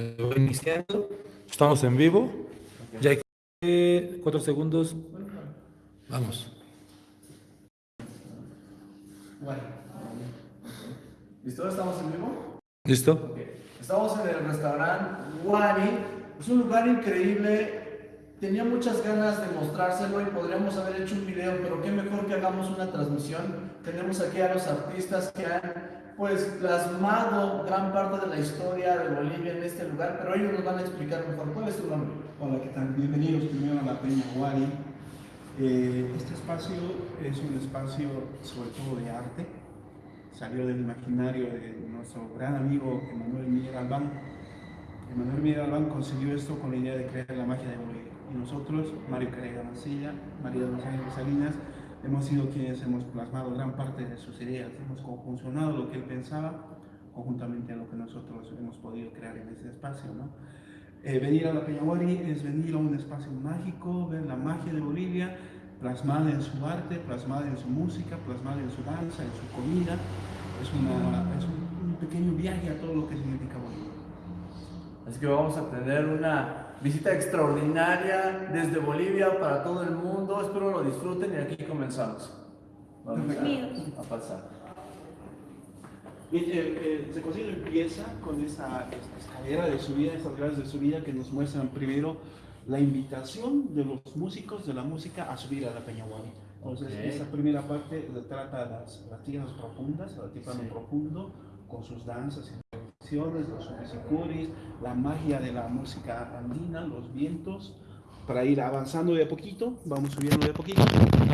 voy iniciando. Estamos en vivo. Ya hay cuatro segundos. Vamos. Bueno. ¿Listo? ¿Estamos en vivo? ¿Listo? Estamos en el restaurante Wani. Es un lugar increíble. Tenía muchas ganas de mostrárselo y podríamos haber hecho un video, pero qué mejor que hagamos una transmisión. Tenemos aquí a los artistas que han pues plasmado gran parte de la historia de Bolivia en este lugar, pero ellos nos van a explicar mejor. ¿Cuál es tu nombre? Hola, ¿qué tal? Bienvenidos primero a la Peña Guari. Eh, este espacio es un espacio sobre todo de arte. Salió del imaginario de nuestro gran amigo Emanuel Miguel Albán. Emanuel Miguel Albán consiguió esto con la idea de crear la magia de Bolivia. Y nosotros, Mario Carrera Mancilla, María Ángeles Salinas, hemos sido quienes hemos plasmado gran parte de sus ideas. Hemos conjuncionado lo que él pensaba conjuntamente a lo que nosotros hemos podido crear en ese espacio. Eh, venir a la Peñaguari es venir a un espacio mágico, ver la magia de Bolivia plasmada en su arte, plasmada en su música, plasmada en su danza, en su comida. Es un, un pequeño viaje a todo lo que significa Bolivia. Así que vamos a tener una visita extraordinaria desde Bolivia para todo el mundo. Espero lo disfruten y aquí comenzamos. Vamos a, a pasar. Bien, eh, eh, se consigue empieza con esa escalera de subida, esas gradas de subida que nos muestran primero la invitación de los músicos de la música a subir a la Peñaguari. Entonces, Ok. esa primera parte trata las, las tierras profundas, el altiplano Sí. profundo, con sus danzas y los subisicuris, la magia de la música andina, los vientos, para ir avanzando de a poquito, vamos subiendo de a poquito,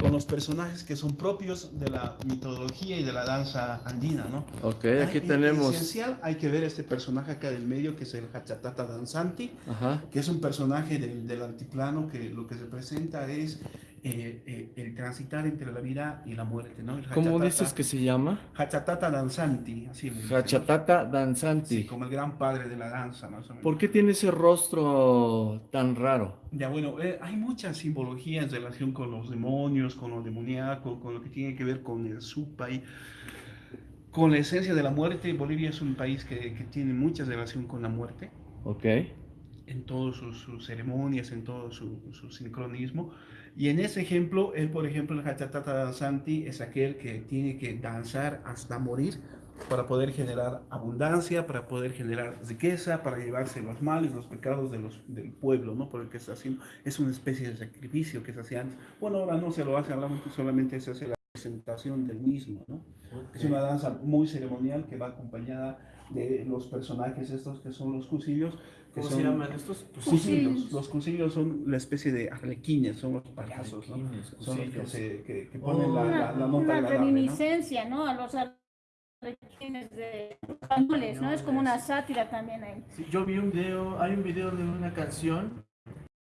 con los personajes que son propios de la mitología y de la danza andina, ¿no? Ok, Hay- aquí en tenemos. esencial hay que ver este personaje acá del medio, que es el Hachatata Danzanti, Ajá. que es un personaje del, del altiplano que lo que representa es eh, eh, el transitar entre la vida y la muerte, ¿no? El ¿Cómo dices que se llama? Hachatata Danzanti, así. Hachatata Sí, Danzanti. como el gran padre de la danza, más o menos. ¿Por qué tiene ese rostro tan raro? Ya bueno, eh, hay mucha simbología en relación con los demonios, con lo demoníaco, con lo que tiene que ver con el supai, con la esencia de la muerte. Bolivia es un país que, que tiene mucha relación con la muerte. Ok. en todas sus, sus ceremonias, en todo su, su sincronismo. Y en ese ejemplo, él, por ejemplo, el Hachatata Danzanti es aquel que tiene que danzar hasta morir para poder generar abundancia, para poder generar riqueza, para llevarse los males, los pecados de los, del pueblo, ¿no? Por el que está haciendo. Es una especie de sacrificio que se hacía antes. Bueno, ahora no se lo hace, solamente se hace la presentación del mismo, ¿no? Es una danza muy ceremonial que va acompañada de los personajes estos que son los cusillos. Que ¿Cómo son se llaman estos? Cusillos. Los cusillos son la especie de arlequines, son los payasos, ¿no? Son los que, cusillos. se, que, que ponen la, Oh. la, Una, la nota una agradable, ¿no? reminiscencia, ¿no? A los arlequines de españoles, ¿no? Es como una sátira también ahí. Sí, yo vi un video, hay un video de una canción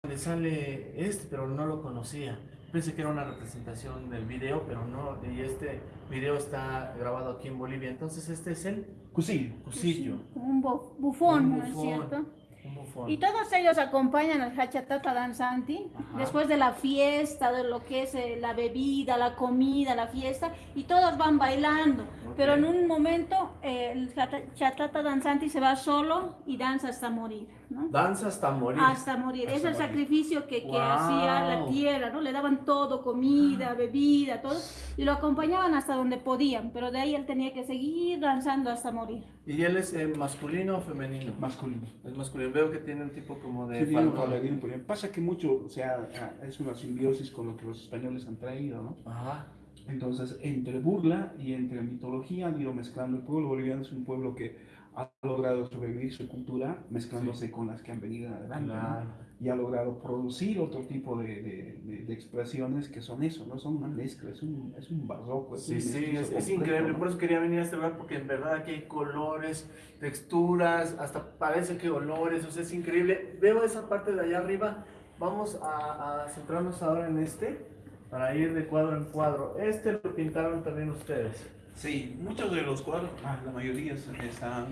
donde sale este, pero no lo conocía. Pensé que era una representación del video, pero no. Y este video está grabado aquí en Bolivia. Entonces este es el Cusillo. cusillo, Como un bu- bufón, Un ¿no es bufón. cierto? Un bufón. Y todos ellos acompañan al Hachatata Danzanti Ajá. después de la fiesta, de lo que es eh, la bebida, la comida, la fiesta, y todos van bailando. Pero en un momento eh, el Hachatata Danzanti se va solo y danza hasta morir, ¿no? Danza hasta morir. Hasta morir. es Hasta el morir. sacrificio que, que Wow. hacía la tierra, ¿no? Le daban todo, comida, bebida, todo, y lo acompañaban hasta donde podían, pero de ahí él tenía que seguir danzando hasta morir. ¿Y él es eh, masculino o femenino? Masculino. Es masculino. Veo que tiene un tipo como de Sí, tiene un faldón. bailarín, por ejemplo. Pasa que mucho, o sea, es una simbiosis con lo que los españoles han traído, ¿no? Ajá. Entonces, entre burla y entre mitología han ido mezclando. El pueblo boliviano es un pueblo que ha logrado sobrevivir su cultura mezclándose con las que han venido en adelante. ¿no? Claro. y ha logrado producir otro tipo de, de- de- de expresiones que son eso, no son una mezcla, es un, es un barroco. Es Sí, un sí, es, es completo, increíble. ¿no? Por eso quería venir a este lugar, porque en verdad aquí hay colores, texturas, hasta parece que olores, o sea, es increíble. Veo esa parte de allá arriba. Vamos a, a centrarnos ahora en este, para ir de cuadro en cuadro. Este lo pintaron también ustedes. Sí, muchos de los cuadros, ah, la mayoría están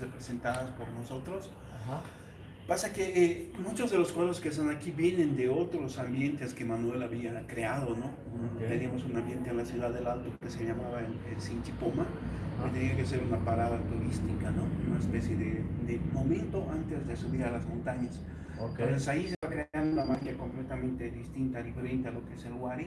representadas por nosotros, Ajá. Pasa que eh, muchos de los cuadros que están aquí vienen de otros ambientes que Manuel había creado, ¿no? Teníamos un ambiente en la ciudad del Alto que se llamaba el, Sinchipoma, Ah. que tenía que ser una parada turística, ¿no? Una especie de, de momento antes de subir a las montañas. Entonces ahí se va creando una magia completamente distinta, diferente a lo que es el Wari.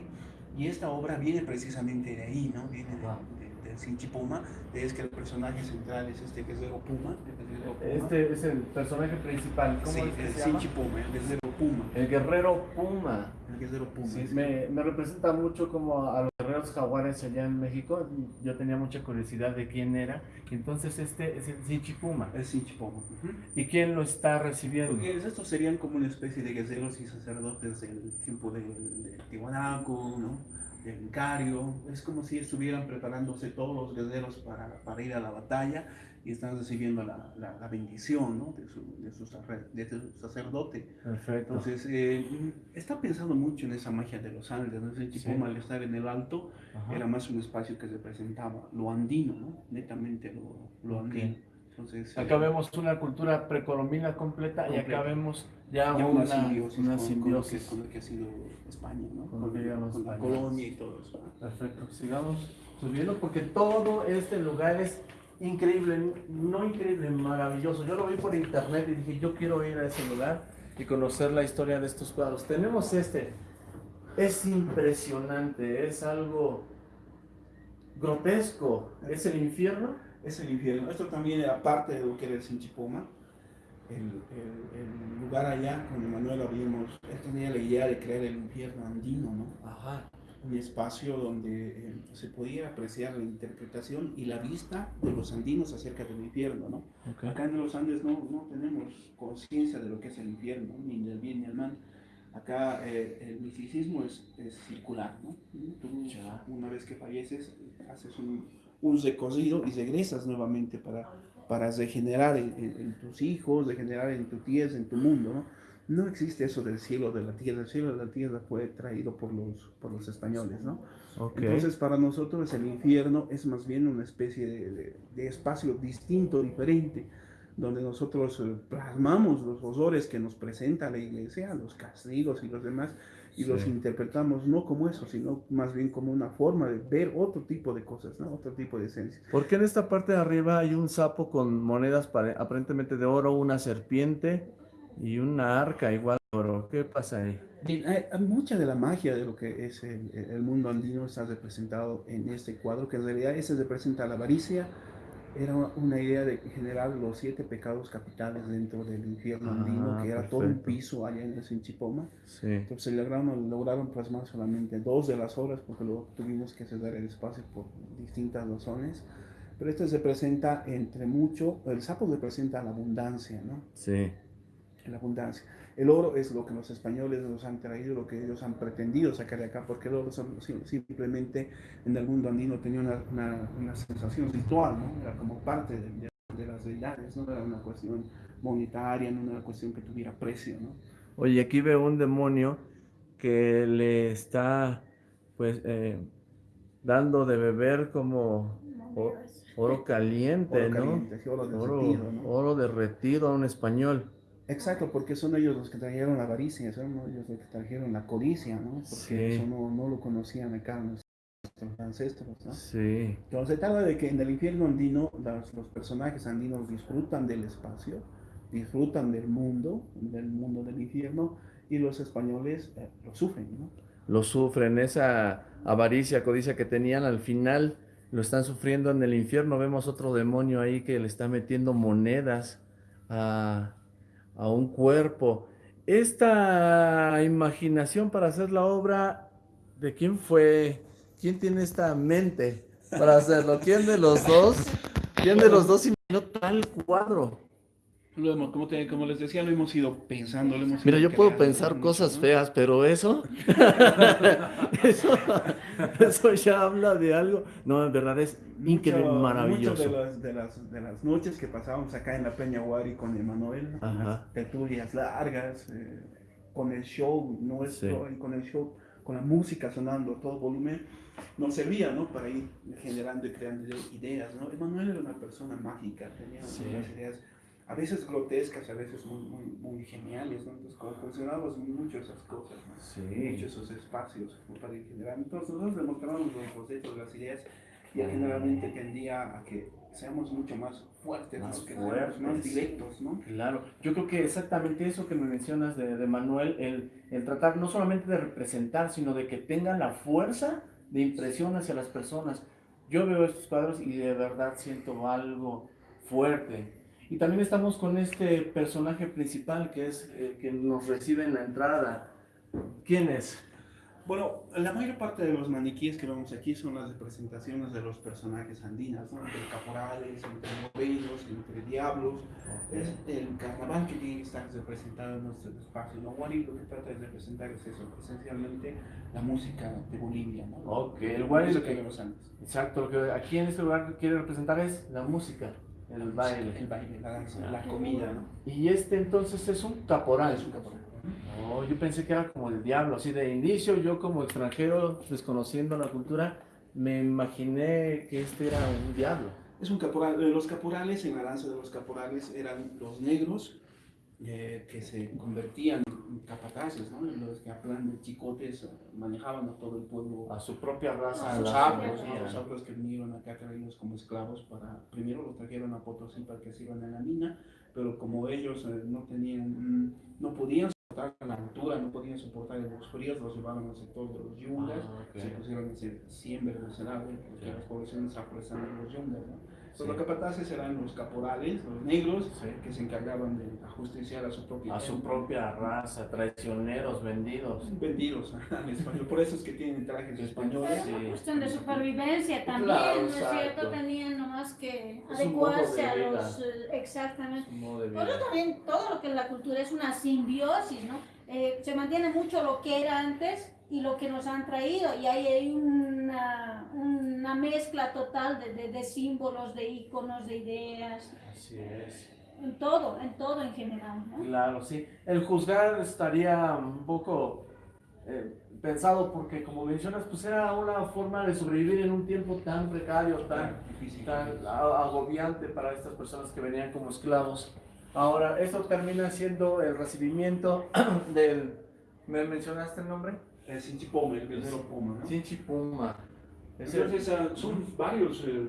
Y esta obra viene precisamente de ahí, ¿no? Viene de. Del Sinchipoma. Es que el personaje central es este Puma. el guerrero Puma. Este es el personaje principal. ¿Cómo Sí, es que el se llama? Sinchipoma, el guerrero Puma. El guerrero Puma. El guerrero Puma. Sí, sí. me, me representa mucho como a los guerreros jaguares allá en México. Yo tenía mucha curiosidad de quién era. Entonces este es el Sinchi Puma. El Sinchipoma. ujú. ¿Y quién lo está recibiendo? Porque estos serían como una especie de guerreros y sacerdotes del tiempo de, de Tiwanaku, ¿no? Del Incario. Es como si estuvieran preparándose todos los guerreros para, para ir a la batalla y están recibiendo la, la- la bendición ¿no? de, su, de, su, sacer- de su sacerdote. Perfecto. Entonces, eh, está pensando mucho en esa magia de los Andes. ¿no? Ese tipo, Sí. al estar en el alto, Ajá. era más un espacio que representaba lo andino, ¿no? netamente lo, andino. Entonces, Acá eh, vemos una cultura precolombina completa y acá vemos ya, ya una, una simbiosis, una con, con lo que, simbiosis. con lo que ha sido España, ¿no? Con Con, la colonia y todo eso. Perfecto, sigamos subiendo porque todo este lugar es increíble, no increíble, maravilloso. Yo lo vi por internet y dije, yo quiero ir a ese lugar y conocer la historia de estos cuadros. Tenemos este, es impresionante, es algo grotesco, es el infierno. Es el infierno. Esto también era parte de lo que era el Sinchipoma. El, el- el lugar allá, con Manuel habíamos, él tenía la idea de crear el infierno andino, ¿no? Ajá. un espacio donde eh, se podía apreciar la interpretación y la vista de los andinos acerca del infierno, ¿no? Acá en los Andes no, no tenemos conciencia de lo que es el infierno, ni del bien ni del mal. Acá eh, el misticismo es, es circular, ¿no? Tú, una vez que falleces, haces un, un recorrido y regresas nuevamente para, para regenerar en, en- en tus hijos, regenerar en tu tierra, en tu mundo, ¿no? No existe eso del cielo de la tierra. El cielo de la tierra fue traído por los, por los españoles, ¿no? Ok. Entonces, para nosotros el infierno es más bien una especie de, de- de espacio distinto, diferente, donde nosotros eh, plasmamos los horrores que nos presenta la iglesia, los castigos y los demás, y los Sí. interpretamos no como eso, sino más bien como una forma de ver otro tipo de cosas, ¿no? otro tipo de esencia. Porque en esta parte de arriba hay un sapo con monedas pare- aparentemente de oro, una serpiente y una arca igual de oro. ¿Qué pasa ahí? Bien, hay- hay mucha de la magia de lo que es el, el mundo andino está representado en este cuadro, que en realidad ese representa la avaricia, era una idea de generar los siete pecados capitales dentro del infierno andino, Ah, que era todo un piso allá en el Sinchipoma. Sí. Entonces lograron, lograron plasmar solamente dos de las obras porque luego tuvimos que ceder el espacio por distintas razones. Pero este representa entre mucho, el sapo representa la abundancia, ¿no? Sí. la abundancia. El oro es lo que los españoles nos han traído, lo que ellos han pretendido sacar de acá, porque el oro son- sim- simplemente en el mundo andino tenía una, una, una sensación ritual, ¿no? Era como parte de, de- de las deidades, no era una cuestión monetaria, no era una cuestión que tuviera precio, ¿no? Oye, aquí veo un demonio que le está, pues, eh, dando de beber como oro caliente, Oro caliente, oro Oro, ¿no? oro derretido a un español. Exacto, porque son ellos los que trajeron la avaricia, son ellos los que trajeron la codicia, ¿no? Porque Sí. eso no, no lo conocían acá nuestros ancestros, ¿no? Sí. Entonces se trata de que en el infierno andino los personajes andinos disfrutan del espacio, disfrutan del mundo, del mundo del infierno, y los españoles eh, lo sufren, ¿no? Lo sufren, esa avaricia, codicia que tenían al final, lo están sufriendo en el infierno. Vemos otro demonio ahí que le está metiendo monedas a, a un cuerpo. Esta imaginación para hacer la obra, ¿de quién fue? ¿Quién tiene esta mente para hacerlo? ¿Quién de los dos? ¿Quién de los dos imaginó tal cuadro? Lo hemos- como, te- como les decía, lo hemos ido pensando. Lo hemos Mira, ido yo puedo pensar cosas ¿no? feas, pero eso, eso, eso ya habla de algo. No, en verdad es increíble, Mucho- maravilloso. Muchas de las, de, las, de las noches que pasábamos acá en la Peña Guari con Emanuel, las tertulias largas, eh, con el show nuestro, y con el show, con la música sonando a todo volumen, nos servía, ¿no? Para ir generando y creando ideas, ¿no? Emanuel era una persona mágica, tenía Sí. unas ideas a veces grotescas, a veces muy, muy, muy geniales, ¿no? Entonces, como funcionamos mucho esas cosas, ¿no? Sí. mucho esos espacios como para. Entonces, nosotros demostramos los conceptos, las ideas, y él generalmente tendía a que seamos mucho más fuertes, ¿no? Más que fuertes. más directos, ¿no? Claro, yo creo que exactamente eso que me mencionas de, de Manuel, el, el tratar no solamente de representar, sino de que tengan la fuerza de impresión hacia las personas. Yo veo estos cuadros y de verdad siento algo fuerte. Y también estamos con este personaje principal que es el que nos recibe en la entrada. ¿Quién es? Bueno, la mayor parte de los maniquíes que vemos aquí son las representaciones de los personajes andinas, ¿no? entre caporales, entre morenos, entre diablos. Es el carnaval que tiene que estar representado en nuestro espacio. ¿no? Wari lo que trata de representar es eso, esencialmente la música de Bolivia. ¿no? Ok, el Lo guay que vemos antes. Exacto, lo que aquí en este lugar quiere representar es la música, el baile. El baile, la danza, la comida, ¿no? Y este entonces es un caporal. Es un caporal. Oh, yo pensé que era como el diablo, así de inicio yo como extranjero desconociendo la cultura me imaginé que este era un diablo. Es un caporal. eh, Los caporales, en la danza de los caporales, eran los negros eh, que se convertían capataces, ¿no? Los que a plan de chicotes manejaban a todo el pueblo. A su propia raza. A los afros, ¿no? los afros que vinieron acá traídos como esclavos para, primero los trajeron a Potosí para que se iban a la mina, pero como ellos eh, no tenían, mm, no podían soportar la altura, no podían soportar los fríos, los llevaban al sector de los yungas, Ah, se pusieron a hacer siembra en el porque las poblaciones afro están en los yungas, ¿no? Sí. Pues los capataces eran los caporales, los negros, Sí. que se encargaban de ajusticiar a su propia A su propia raza, traicioneros, vendidos. vendidos al español. Por eso es que tienen trajes españoles. Era una cuestión de supervivencia también, Claro, ¿no es cierto? Tenían nomás que Es adecuarse de a los... eh, Exactamente. Vida. también todo lo que es la cultura es una simbiosis, ¿no? Eh, se mantiene mucho lo que era antes y lo que nos han traído y ahí hay una, una mezcla total de, de- de símbolos, de íconos, de ideas, Así es. en todo, en todo en general, ¿no? Claro, sí. El juzgar estaría un poco eh, pensado porque, como mencionas, pues era una forma de sobrevivir en un tiempo tan precario, tan, difícil. tan agobiante para estas personas que venían como esclavos. Ahora, esto termina siendo el recibimiento del... ¿Me mencionaste el nombre? El Sinchipome, el guerrero Puma, ¿no? Es Entonces son varios eh,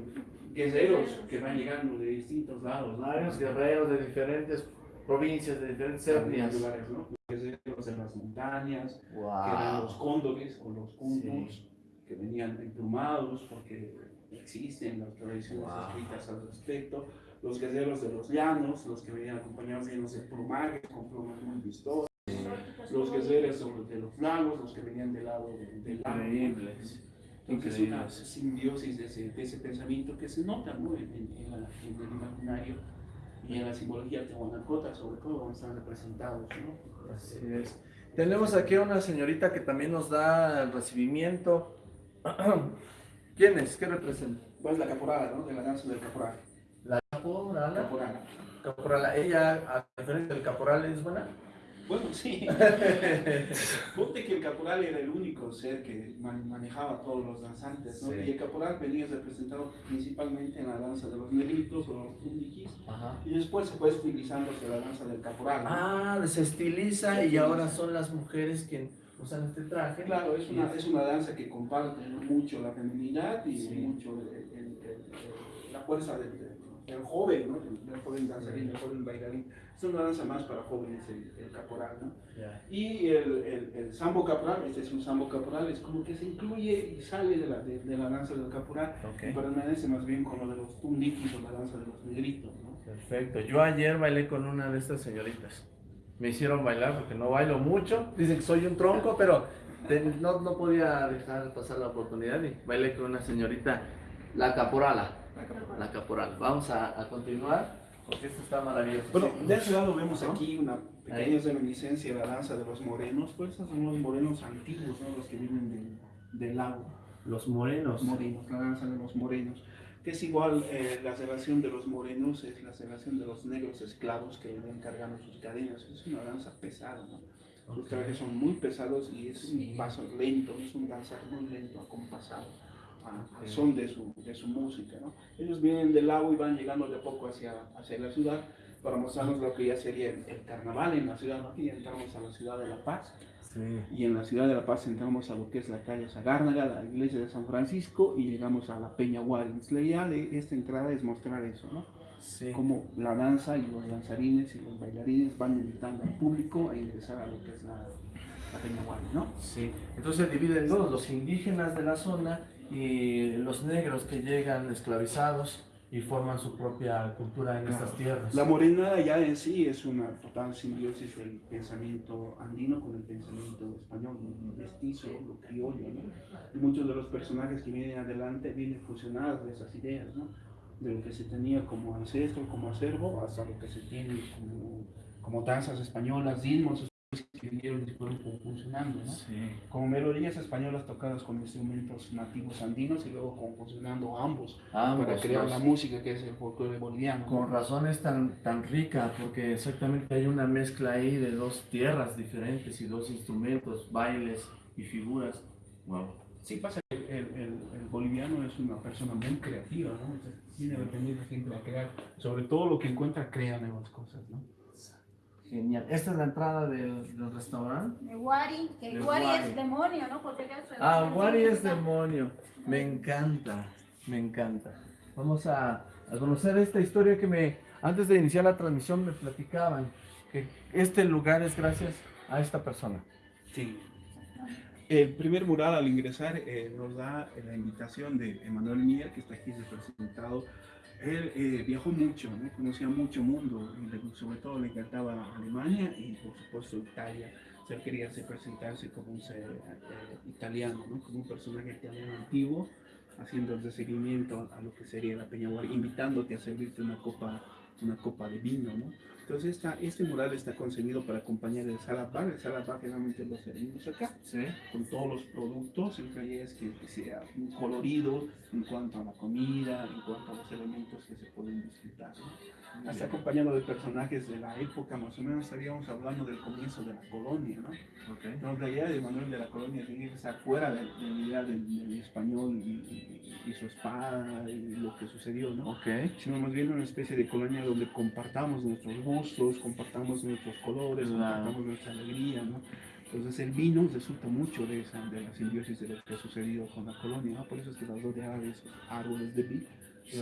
guerreros que van llegando de distintos lados, ¿no? varios guerreros de diferentes provincias, de diferentes etnias. lugares, ¿no? Los guerreros de las montañas, que eran Wow. los cóndores o los cuncos, Sí. que venían emplumados porque existen las tradiciones Wow. escritas al respecto. Los guerreros de los llanos, los que venían acompañados de plumajes, con plumas muy vistosas. Los guerreros de los lagos, los que venían del lado de- del lago. Increíbles. Entonces, una Increíbles. simbiosis de ese, de ese pensamiento que se nota ¿no? en, en- en la- en el imaginario y en la simbología tehuanacota, sobre todo, donde están representados. ¿no? Así es. Tenemos aquí a una señorita que también nos da el recibimiento. ¿Quién es? ¿Qué representa? Pues la caporala, ¿no? de la danza del caporal. La caporala. caporala. Caporala. Ella, a diferencia del caporal, es buena. Bueno, sí. Ponte que el caporal era el único ser que man- manejaba a todos los danzantes, ¿no? Sí. Y el caporal venía representado principalmente en la danza de los negritos o los tundiquis, Ajá. y después se fue estilizándose la danza del caporal. ¿no? Ah, se estiliza y ahora son las mujeres quienes usan este traje. Claro, es una, es una danza que comparte mucho la feminidad y Sí. mucho el- el- el- el- la fuerza del, del- joven, ¿no? del joven danzarín, del joven bailarín. Es una danza más para jóvenes, el, el caporal. ¿no? Ya. Y el, el, el sambo caporal, este es un sambo caporal, es como que se incluye y sale de la, de, de la danza del caporal y Ok. permanece más bien con lo de los tundikis o la danza de los negritos. ¿no? Perfecto. Yo ayer bailé con una de estas señoritas. Me hicieron bailar porque no bailo mucho. Dicen que soy un tronco, pero te- no, no podía dejar pasar la oportunidad y bailé con una señorita, la caporala. La caporal. La caporal. Vamos a, a continuar porque esto está maravilloso. Bueno, Sí. de ese lado vemos ¿No? aquí una pequeña reminiscencia de la danza de los morenos, pues estos son los morenos antiguos, ¿no? los que viven del, del lago. Los morenos. Los morenos, la danza de los morenos. Que es igual, eh, la relación de los morenos es la relación de los negros esclavos que venían cargando sus cadenas. Es una danza pesada, ¿no? Sus trajes son muy pesados y es Sí. un paso lento, es un danzar muy lento, acompasado, a, a Ok. son de su, de su música, ¿no? Ellos vienen del lago y van llegando de poco hacia, hacia la ciudad para mostrarnos lo que ya sería el, el carnaval en la ciudad. ¿no? Aquí entramos a la ciudad de La Paz Sí. y en la ciudad de La Paz entramos a lo que es la calle Sagárnaga, la iglesia de San Francisco y llegamos a la Peña Warens. La idea de esta entrada es mostrar eso, ¿no? Sí. Cómo la danza y los danzarines y los bailarines van invitando al público a ingresar a lo que es la, la Peña Warens, ¿no? Sí, entonces dividen dos, los indígenas de la zona y los negros que llegan esclavizados y forman su propia cultura en estas tierras. La morenada ya en sí es una total simbiosis del pensamiento andino con el pensamiento español, ¿no? mestizo, lo criollo, ¿no? Y muchos de los personajes que vienen adelante vienen fusionados de esas ideas, ¿no? De lo que se tenía como ancestro, como acervo, hasta lo que se tiene como, como danzas españolas, ritmos que vinieron y fueron funcionando, ¿no? Sí. Como melodías españolas tocadas con instrumentos nativos andinos y luego con funcionando ambos Ambos, para crear la música que es el folclore boliviano. ¿no? Con razón es tan, tan rica, porque exactamente hay una mezcla ahí de dos tierras diferentes y dos instrumentos, bailes y figuras. Wow. Sí pasa que el, el- el- boliviano es una persona muy creativa, ¿no? O sea, Viene a aprender siempre a crear, sobre todo lo que encuentra, crea nuevas cosas, ¿no? Genial. Esta es la entrada del, del restaurante. De Wari, que De Wari Wari. es demonio, ¿no? Porque Ah, Wari es demonio. Me encanta, me encanta. Vamos a, a conocer esta historia que me, antes de iniciar la transmisión me platicaban, que este lugar es gracias a esta persona. Sí. El primer mural al ingresar eh, nos da la invitación de Emanuel Mía, que está aquí representado. Él eh, viajó mucho, ¿no? conocía mucho mundo, sobre todo le encantaba Alemania y por supuesto Italia. O sea, quería presentarse como un ser eh, italiano, ¿no? como un personaje italiano antiguo, haciendo el seguimiento a lo que sería la Peña invitándote a servirte una copa, una copa de vino. ¿no? Entonces esta, este mural está concebido para acompañar el salad bar. El salad bar generalmente lo servimos acá Sí. con todos los productos, el detalle es que, que sea colorido en cuanto a la comida, en cuanto a los elementos que se pueden disfrutar. ¿no? Está acompañado de personajes de la época, más o menos estaríamos hablando del comienzo de la colonia, ¿no? Ok. Entonces, la idea de Manuel de la colonia tiene que estar fuera de, de la idea del, del español y, su espada y lo que sucedió, ¿no? Ok. sino más bien una especie de colonia donde compartamos nuestros gustos, compartamos nuestros colores, Claro. compartamos nuestra alegría, ¿no? Entonces el vino resulta mucho de esa, de la simbiosis de lo que ha sucedido con la colonia, ¿no? Por eso es que las dos de aves, árboles de vid, Sí.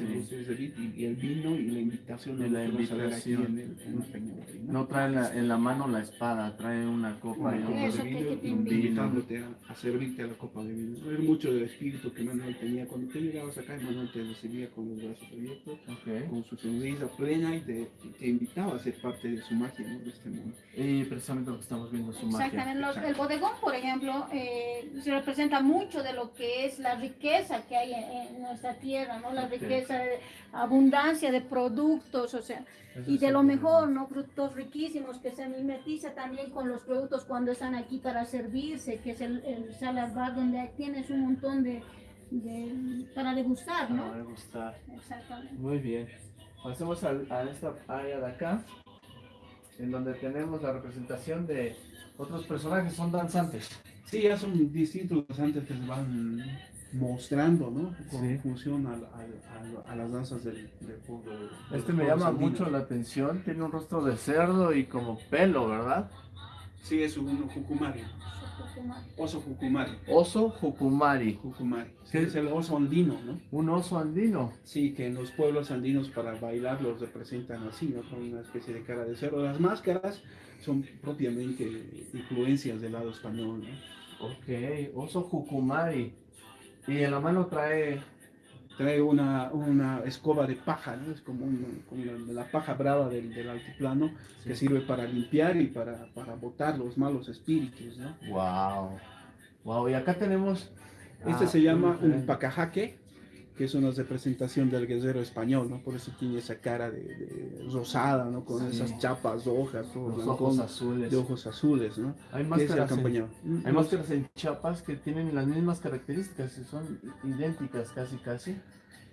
y, y el vino y la invitación Y de la invitación. en, el, en la Peña Guari, ¿no? No trae la- en la mano la espada, trae una copa y Una un copa Eso de vino que invitándote a, a servirte a la copa de vino. Ver mucho del espíritu que Manuel tenía. Cuando tú llegabas acá, Manuel te recibía con los brazos abiertos Ok. con su sonrisa plena y te, te invitaba a ser parte de su magia, ¿no? de este mundo. Y precisamente lo que estamos viendo es su magia. Exactamente. Los- Exacto. el bodegón, por ejemplo, eh, se representa mucho de lo que es la riqueza que hay en, en nuestra tierra, ¿no? La Ok. Riqueza, de abundancia de productos, o sea, Eso y de lo mejor, ¿no? Frutos riquísimos que se mimetiza también con los productos cuando están aquí para servirse, que es el, el salad bar, donde tienes un montón de, de- para degustar, ¿no? me gusta. Exactamente. Muy bien. Pasemos al- a, esta área de acá, en donde tenemos la representación de otros personajes, son danzantes. Sí, ya son distintos antes que se van mostrando, ¿no? Con Sí. función a, las danzas del, del pueblo. del Este me llama mucho la atención, tiene un rostro de cerdo y como pelo, ¿verdad? Sí, es un jucumari, oso jucumari. Oso Jucumari, Jucumari. Es el oso andino, ¿no? un oso andino. Sí, que en los pueblos andinos para bailar los representan así, ¿no? Con una especie de cara de cerdo. Las máscaras son propiamente influencias del lado español, ¿no? Ok, oso Jucumari. Y en la mano trae trae una, una escoba de paja, ¿no? Es como, un- como la, la paja brava del, del altiplano que sirve para limpiar y para, para botar los malos espíritus, ¿no? Wow. Wow, y acá tenemos. Este ah, se llama un pacajaque, que es una representación del guerrero español, ¿no? Por eso tiene esa cara de, de rosada, ¿no? Con Sí. esas chapas rojas, todo Los ojos azules. de ojos azules, ¿no? Hay máscaras, en, hay máscaras en Chiapas que tienen las mismas características son idénticas casi casi.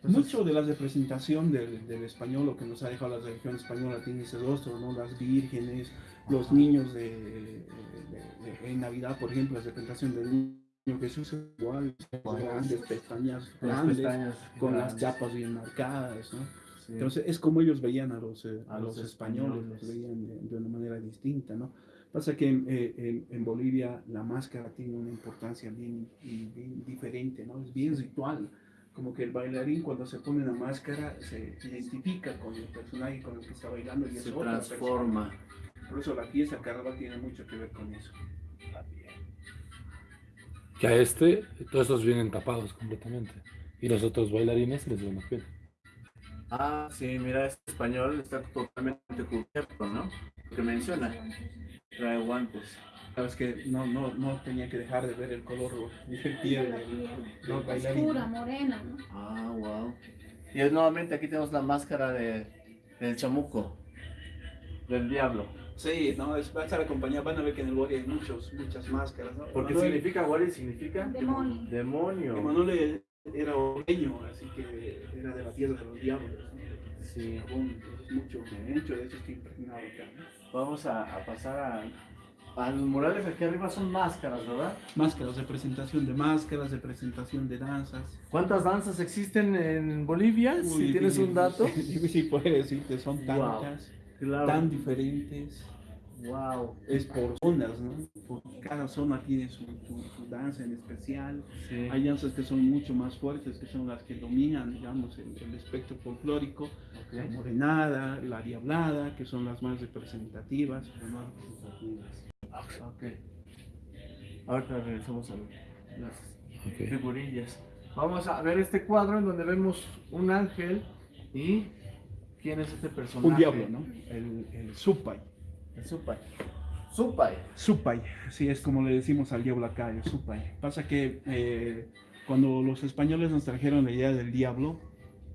Entonces, Mucho de la representación del, del español, lo que nos ha dejado la religión española, tiene ese rostro, ¿no? Las vírgenes, los niños de, de- de- en Navidad, por ejemplo, la representación del niño Jesús es igual, Igual. grandes pestañas con las grandes, pestañas con las grandes. chapas bien marcadas, ¿no? Sí. Entonces, es como ellos veían a los, eh, A a los los españoles, los españoles. veían de, de una manera distinta, ¿no? Pasa que eh, en, en Bolivia la máscara tiene una importancia bien, bien, bien diferente, ¿no? Es bien ritual. Como que el bailarín cuando se pone la máscara se identifica con el personaje con el que está bailando y se transforma. Por eso la pieza carnaval tiene mucho que ver con eso. Que a este, todos estos vienen tapados completamente. Y los otros bailarines les ven la piel. Ah, sí, mira, este español está totalmente cubierto, ¿no? Lo que menciona. Trae guantes. Sabes que no, no, no tenía que dejar de ver el color del bailarín. Oscura, morena, ¿no? Ah, wow. Y es- nuevamente aquí tenemos la máscara de, del chamuco, del diablo. Sí, no, es, va a estar acompañado, van a ver que en el body hay muchos, muchas máscaras, ¿no? Porque Emanuel- significa, Wally significa Demonio. demonio. Emanuel era oreño, así que era de la tierra de los diablos. ¿no? Sí. Entonces mucho, mucho de eso está impregnado acá. ¿no? Vamos a, a pasar a, a los murales aquí arriba son máscaras, ¿verdad? Máscaras, de presentación de máscaras, de presentación de danzas. ¿Cuántas danzas existen en Bolivia? si tienes un dato. Difícil puede decirte, son Wow. Claro. tan diferentes. Wow. Es por zonas, ¿no? Porque cada zona tiene su, su- su danza en especial. Sí. Hay danzas que son mucho más fuertes, que son las que dominan, digamos, el, el espectro folclórico. La morenada, la diablada, que son las más representativas. las más representativas. Ok. Ahorita regresamos a las Ok. figurillas. Vamos a ver este cuadro en donde vemos un ángel y ¿quién es este personaje? Un diablo, ¿no? El, el supay. El Supay. Supay. Supay, sí, es como le decimos al diablo acá, el supay. Pasa que eh, cuando los españoles nos trajeron la idea del diablo,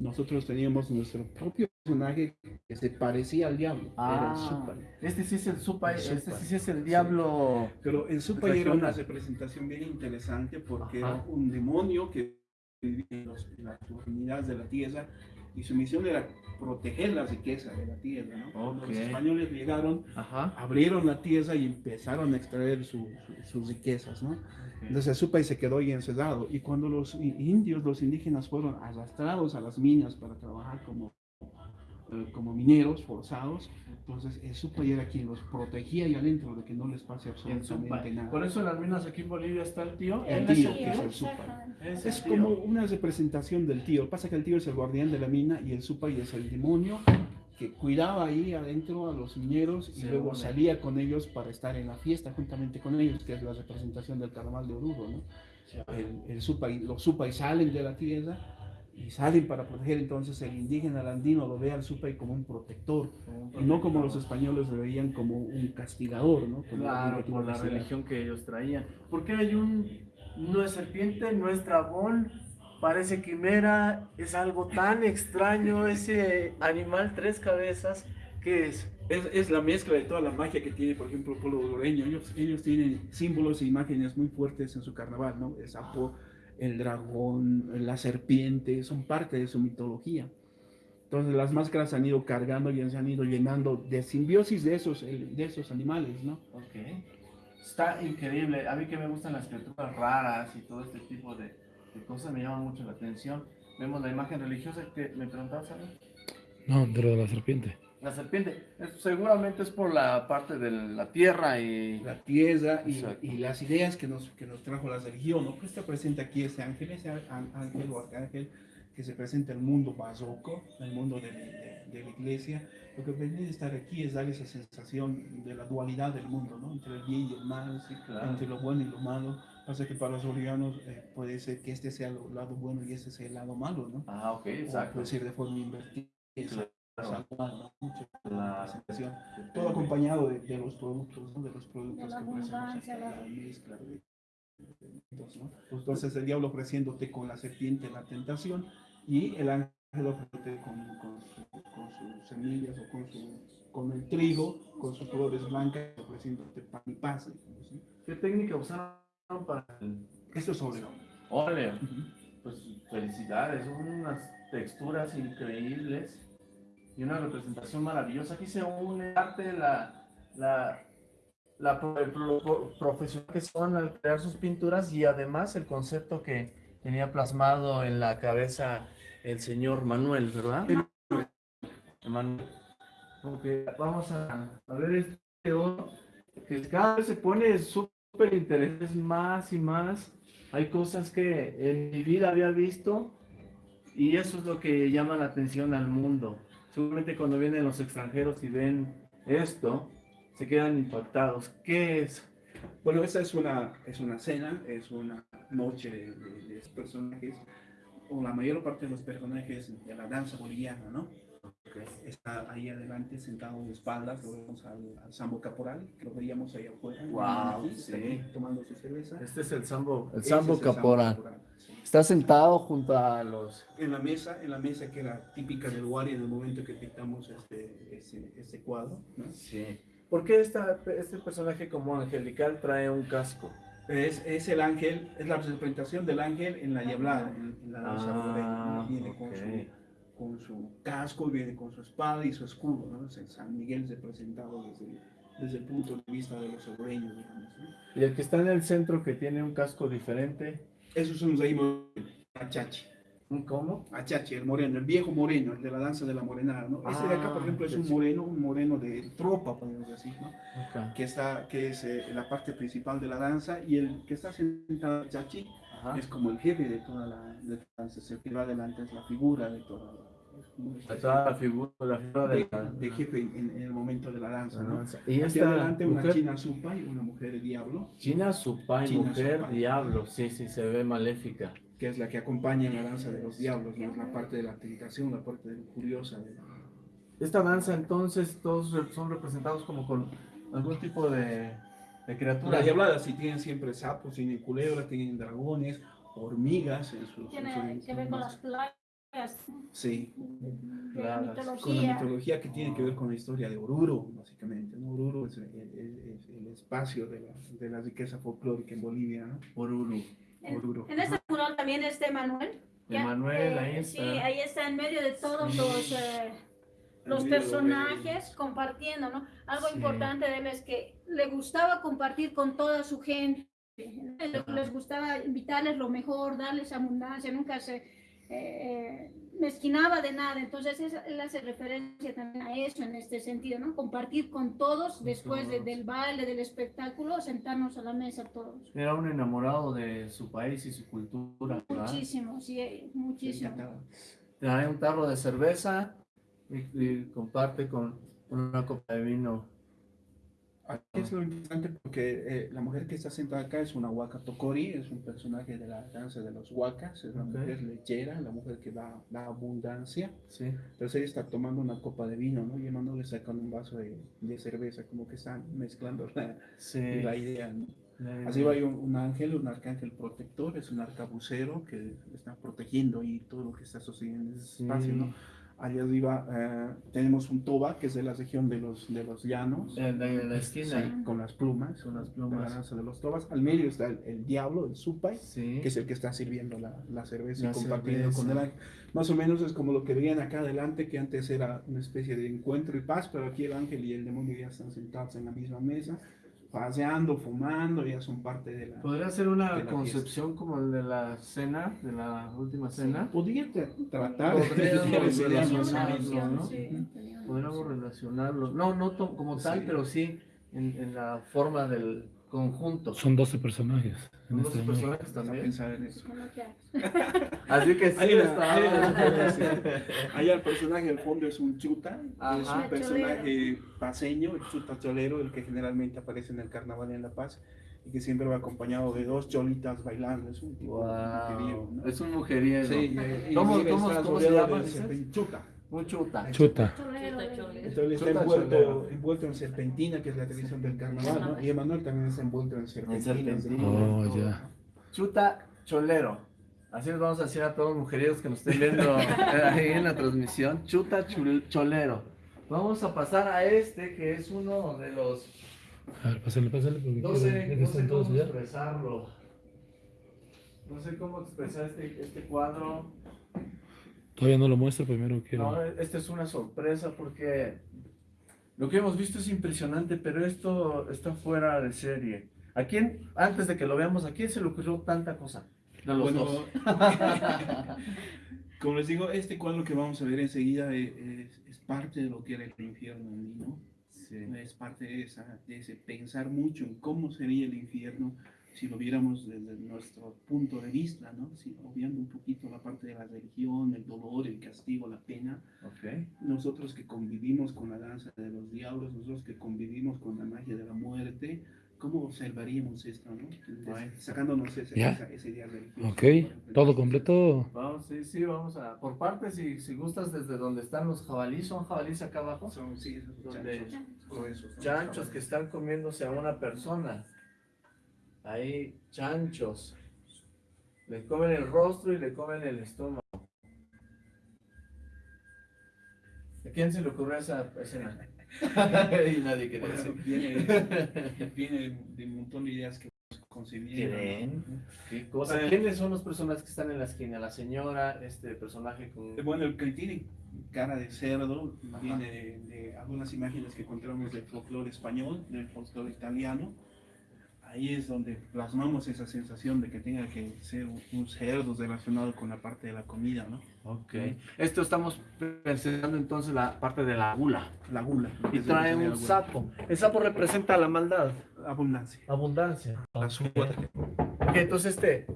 nosotros teníamos nuestro propio personaje que se parecía al diablo. Era el supay. este sí es el Supay, El este sí es el diablo. Pero el Supay era una representación bien interesante porque Ajá. era un demonio que vivía en las profundidades de la tierra y su misión era proteger la riqueza de la tierra. ¿no? Cuando Ok. Los españoles llegaron, Ajá. abrieron la tierra y empezaron a extraer su- su- sus riquezas. ¿no? Entonces el Supay se quedó ahí encerrado y cuando los indios, los indígenas fueron arrastrados a las minas para trabajar como, eh, como mineros forzados, entonces el Supay era quien los protegía ahí adentro de que no les pase El absolutamente nada. Por eso en las minas aquí en Bolivia está el tío. El es tío, el que es tío. el. Exactamente. Es el Es tío. como una representación del tío. Pasa que el tío es el guardián de la mina y el Supay es el demonio que cuidaba ahí adentro a los mineros y luego salía con ellos para estar en la fiesta juntamente con ellos, que es la representación del carnaval de Oruro, ¿no? El, el Supay- los Supay salen de la tierra y salen para proteger, entonces el indígena el andino lo ve al Supay como un protector y no como los españoles lo veían como un castigador, ¿no? Como Claro, que por la religión que ellos traían. Porque hay un. No es serpiente, no es dragón, parece quimera, es algo tan extraño ese animal tres cabezas. ¿Qué es? Es, es la mezcla de toda la magia que tiene, por ejemplo, el pueblo hondureño. Ellos, ellos tienen símbolos e imágenes muy fuertes en su carnaval, ¿no? El sapo, el dragón, la serpiente, son parte de su mitología. Entonces las máscaras se han ido cargando y se han ido llenando de simbiosis de esos, de esos animales, ¿no? Ok. Está increíble. A mí que me gustan las criaturas raras y todo este tipo de, de cosas me llaman mucho la atención. Vemos la imagen religiosa que me preguntabas, ¿sabes? No, de lo de la serpiente. La serpiente. Seguramente es por la parte de la tierra y. La tierra y, las ideas que nos, que nos trajo la religión, ¿no? Pues está presente aquí ese ángel, ese ángel o arcángel que se presenta en el mundo barroco, el mundo de, de- de la iglesia. Lo que pretende estar aquí es dar esa sensación de la dualidad del mundo, ¿no? Entre el bien y el mal, claro. entre lo bueno y lo malo. Pasa que para los bolivianos eh, puede ser que este sea el lado bueno y este sea el lado malo, ¿no? Ah, ok, O exacto. puede ser de forma invertida. Claro. Todo acompañado de, de los productos, ¿no? De los productos De la que ofrecemos abundancia, acá, la- la mezcla de- de productos, ¿no? Entonces el diablo ofreciéndote con la serpiente la tentación y el ángel ofreciéndote con, con, su- con sus semillas o con, su, con el trigo, con sus flores blancas, ofreciéndote pan y paz. ¿Qué técnica usaron para el Esto es óleo. óleo? Ujú. Pues felicidades, son unas texturas increíbles y una representación maravillosa. Aquí se une arte, la, la, la pro- pro- profesional que son al crear sus pinturas y además el concepto que tenía plasmado en la cabeza el señor Manuel, ¿verdad? Emanuel. Porque vamos a, a ver este oro que cada vez se pone súper interesante más y más. Hay cosas que en mi vida había visto y eso es lo que llama la atención al mundo. Seguramente cuando vienen los extranjeros y ven esto, se quedan impactados. ¿Qué es? Bueno, esa es una, es una cena, es una noche de, de- de personajes, o la mayor parte de los personajes de la danza boliviana, ¿no? Está ahí adelante sentado de espaldas, lo vemos al, al Sambo Caporal, que lo veíamos ahí afuera, Guau, aquí, sí. tomando su cerveza. Este es el sambo, el Ese sambo es el Sambo caporal. Está sentado junto a los... En la mesa, en la mesa que era típica del Wari en el momento que pintamos este, este, este cuadro, ¿no? Sí. ¿Por qué esta, este personaje como angelical trae un casco? Es, es el ángel, es la representación del ángel en la diablada, en, en la danza. Ah, Viene con, ok. su, con su casco, viene con su espada y su escudo, ¿no? San Miguel representado desde, desde el punto de vista de los obreños, digamos, ¿no? Y el que está en el centro que tiene un casco diferente, Esos son los ahí Achachi, ¿un cómo? Achachi, el moreno, el viejo moreno, el de la danza de la morenada, ¿no? Este de acá, por Ah, ejemplo, es un moreno, un moreno de tropa, podemos decir, ¿no? Ok. Que, está, que es eh, la parte principal de la danza, y el que está sentado Achachi Ajá. es como el jefe de toda la, de la danza, el que va adelante es la figura de toda la, la figura, la figura de, de, la- de jefe en, en el momento de la danza, ¿no? Y Hacia esta adelante una mujer, china supa y una mujer diablo, China Supai, China mujer, Supai. diablo, sí, sí, se ve maléfica. que es la que acompaña en la danza de los diablos, ¿no? Es la parte de la tentación, la parte de curiosa. de- Esta danza entonces todos son representados como con algún tipo de, de criatura. Las diabladas sí tienen siempre sapos, tienen culebras, tienen dragones, hormigas en sus... en Tiene sus- que ver con las plagas Sí, de la Plagas. con la mitología. que tiene que ver con la historia de Oruro, básicamente. ¿no? Oruro es el, el- el espacio de la, de la riqueza folclórica en Bolivia, ¿no? Oruro. En, Oruro. en este mural también está Emanuel. Ya, Emanuel, eh, ahí Sí, está. ahí está en medio de todos los, eh, los medio de- personajes compartiendo, ¿no? Algo Sí. importante de él es que le gustaba compartir con toda su gente. Les gustaba invitarles lo mejor, darles abundancia, nunca se eh, mezquinaba de nada. Entonces, él hace referencia también a eso en este sentido, ¿no? Compartir con todos después de- del baile, del espectáculo, sentarnos a la mesa todos. Era un enamorado de su país y su cultura. ¿verdad? Muchísimo, sí, muchísimo. Trae un tarro de cerveza y, y comparte con una copa de vino. Aquí es lo interesante porque eh, la mujer que está sentada acá es una huaca tokori, es un personaje de la danza de los huacas, es la mujer lechera, la mujer que da, da abundancia. Sí. Entonces ella está tomando una copa de vino, ¿no? Y Emmanuel le saca un vaso de, de cerveza, como que están mezclando la, Sí. la idea, ¿no? La- Así va hay un, un ángel, un arcángel protector, es un arcabucero que está protegiendo ahí todo lo que está sucediendo en ese Sí. espacio, ¿no? Allá arriba eh, tenemos un toba, que es de la región de los, de los llanos. En la, en la esquina. Sí, con las plumas, Con las de la plumas. danza de los tobas. Al medio está el, el diablo, el supay, Sí. que es el que está sirviendo la, la cerveza La y compartiendo cerveza. con el ángel. Más o menos es como lo que veían acá adelante, que antes era una especie de encuentro y paz, pero aquí el ángel y el demonio ya están sentados en la misma mesa, paseando, fumando, ya son parte de la... Podría ser una concepción como el de la cena, de la última cena. Podría tra- tratar Podríamos de relacionarlo, ¿no? sí, Podríamos relacionarlo. No, no como tal, Sí. pero sí en, en la forma del conjunto. Son 12 personajes. En Son dos este momento. personajes también. pensar en eso. Así que sí una- está. Allá el personaje del fondo es un chuta, es un personaje paseño, el chuta cholero, el que generalmente aparece en el carnaval en La Paz y que siempre va acompañado de dos cholitas bailando, es un tipo mujeriego, Wow. ¿no? Es un mujeriego. Sí, ¿Cómo- se llama, Chuta. Un chuta. Chuta. Cholero, Chuta, cholero. Entonces está Chuta envuelto, cholero. envuelto en serpentina, que es la tradición del carnaval, ¿no? Y Emanuel también está envuelto en serpentina. serpentina. Oh, ya. Chuta cholero. Así les vamos a decir a todos los mujeríos que nos estén viendo ahí en la transmisión. Chuta chul- cholero. Vamos a pasar a este que es uno de los. A ver, pásale, pásale, porque No sé, no sé cómo allá. expresarlo. No sé cómo expresar este, este cuadro. Todavía no lo muestro, primero quiero. No, esta es una sorpresa porque lo que hemos visto es impresionante, pero esto está fuera de serie. ¿A quién, antes de que lo veamos, a quién se le ocurrió tanta cosa? De los Bueno, dos. como les digo, este cuadro que vamos a ver enseguida es, es- es parte de lo que era el infierno andino. Sí. Es parte de, esa, de ese pensar mucho en cómo sería el infierno si lo viéramos desde nuestro punto de vista, ¿no? Si, obviando un poquito la parte de la religión, el dolor, el castigo, la pena. Ok. Nosotros que convivimos con la danza de los diablos, nosotros que convivimos con la magia de la muerte, ¿cómo observaríamos esto, no? Bueno. Sacándonos ese, esa, ese día religioso. Ok, todo completo. Vamos, sí, sí, vamos a. Por partes, si, si gustas, desde donde están los jabalíes, ¿son jabalíes acá abajo? Son, sí, esos Donde- chanchos ¿no? Chanchos que están comiéndose a una persona. Ahí, chanchos. Le comen el rostro y le comen el estómago. ¿A quién se le ocurrió esa escena? y nadie quiere decir. viene, viene de un montón de ideas que concebieron. ¿Creen? ¿Qué cosa? ¿Quiénes son los personajes que están en la esquina? La señora, este personaje con... Bueno, el que tiene cara de cerdo viene de, de algunas imágenes que encontramos del folclore español, del folclore italiano. Ahí es donde plasmamos esa sensación de que tenga que ser un, un cerdo relacionado con la parte de la comida, ¿no? Ok. Esto estamos presentando entonces la parte de la gula. La gula. Y trae un sapo. El sapo representa la maldad, Abundancia. abundancia. La suma. Ok, entonces este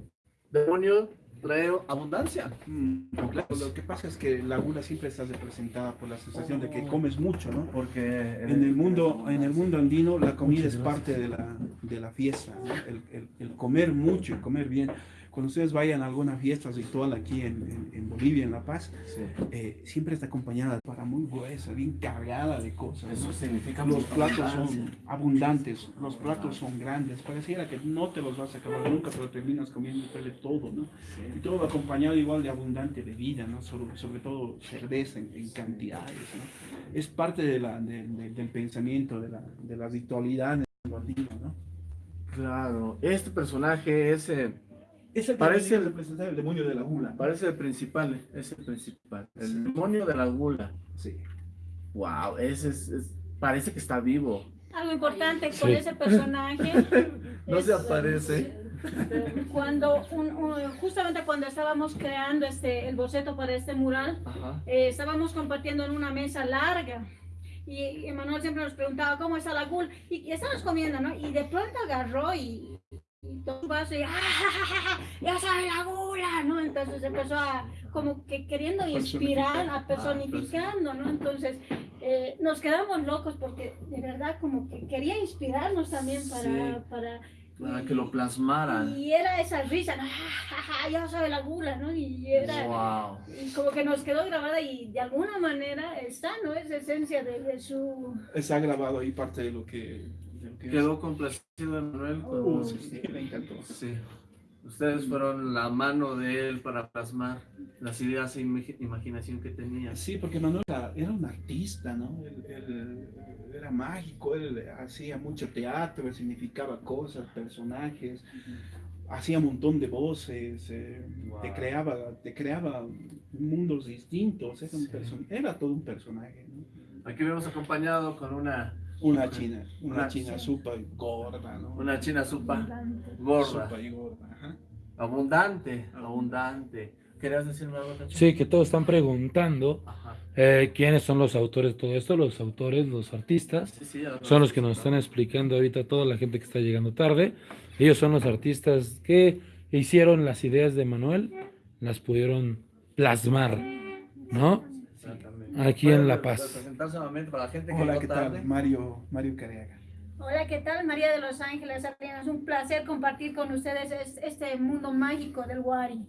demonio trae abundancia. Mm, claro, lo que pasa es que la gula siempre está representada por la sensación de que comes mucho, ¿no? Porque En el mundo, en el mundo andino la comida es parte de la, de la fiesta, ¿no? el, el- el comer mucho y comer bien. Cuando ustedes vayan a alguna fiesta ritual aquí en, en- en Bolivia, en La Paz, Sí. eh, siempre está acompañada para muy gruesa, bien cargada de cosas. Eso ¿no? significa Los platos son abundantes, los platos son grandes, pareciera que no te los vas a acabar nunca, pero terminas comiendo todo, ¿no? Y todo acompañado igual de abundante bebida, ¿no? Sobre, sobre todo cerveza en, en cantidades, ¿no? Es parte de la, de- de- del pensamiento, de la, de la ritualidad andino, ¿no? Claro, este personaje es, eh, Es el que Parece el- representar el demonio de la gula. parece el principal, es el principal, el Sí. demonio de la gula. Sí. Wow, ese es, es- parece que está vivo. Algo importante con Sí. ese personaje. No es, se aparece. Cuando, un- un- justamente cuando estábamos creando este, el boceto para este mural, eh, estábamos compartiendo en una mesa larga. Y Emanuel siempre nos preguntaba cómo está la gula. Y, y estábamos comiendo, ¿no? Y de pronto agarró y, y todo un vaso y ¡ah! ¡Ya sabe la gula! ¿no? Entonces empezó a, como que queriendo inspirar, a personificando, ¿no? Entonces eh, nos quedamos locos porque de verdad como que quería inspirarnos también para... Sí. para Para que lo plasmaran. y era esa risa, ¿no? ¡Ah, ya sabe la gula, ¿no? Y era... Wow. Y como que nos quedó grabada y de alguna manera está, ¿no? Esa esencia de, de su... Está grabado ahí parte de lo que, Quedó complacido Manuel. con- Uh, sí, encantó. Sí. Ustedes fueron la mano de él para plasmar las ideas e imagi- imaginación que tenía. Sí, porque Manuel era, un artista, ¿no? Él, él era mágico, él hacía mucho teatro, significaba cosas, personajes, hacía un montón de voces, eh, te, Wow. creaba, te creaba mundos distintos, era, un Sí. person- era todo un personaje, ¿no? Aquí vemos acompañado con una, Una china, una Una- china súper gorda, ¿no? una china supa abundante. gorda, gorda, ajá. abundante, abundante. ¿Querías decirme algo? Sí, que todos están preguntando eh, quiénes son los autores de todo esto. Los autores, los artistas, Sí, sí, ya lo son los que nos están explicando ahorita toda la gente que está llegando tarde. Ellos son los artistas que hicieron las ideas de Manuel, las pudieron plasmar, ¿no? Aquí en ¿Puede La Paz. presentarse nuevamente para la gente que Hola, ¿qué tarde? tal? Mario, Mario Careaga. Hola, ¿qué tal? María de Los Ángeles. Es un placer compartir con ustedes es- este mundo mágico del Wari.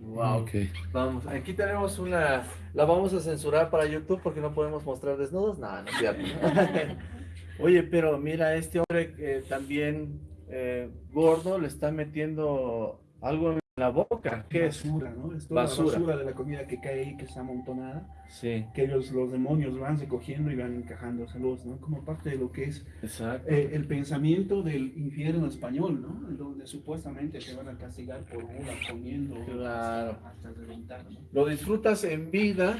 Wow. Ok. Vamos, aquí tenemos una, la vamos a censurar para YouTube porque no podemos mostrar desnudos. No, no es cierto. Oye, pero mira, este hombre que también eh, gordo le está metiendo algo en la boca. ¿Qué es? basura, ¿no? Es toda Basura. la basura de la comida que cae ahí, que está amontonada. Sí, que ellos, los demonios van recogiendo y van encajándoselos, ¿no? Como parte de lo que es eh, el pensamiento del infierno español, ¿no? Donde supuestamente te van a castigar por gula, comiendo Claro. hasta, reventar, ¿no? Lo disfrutas en vida,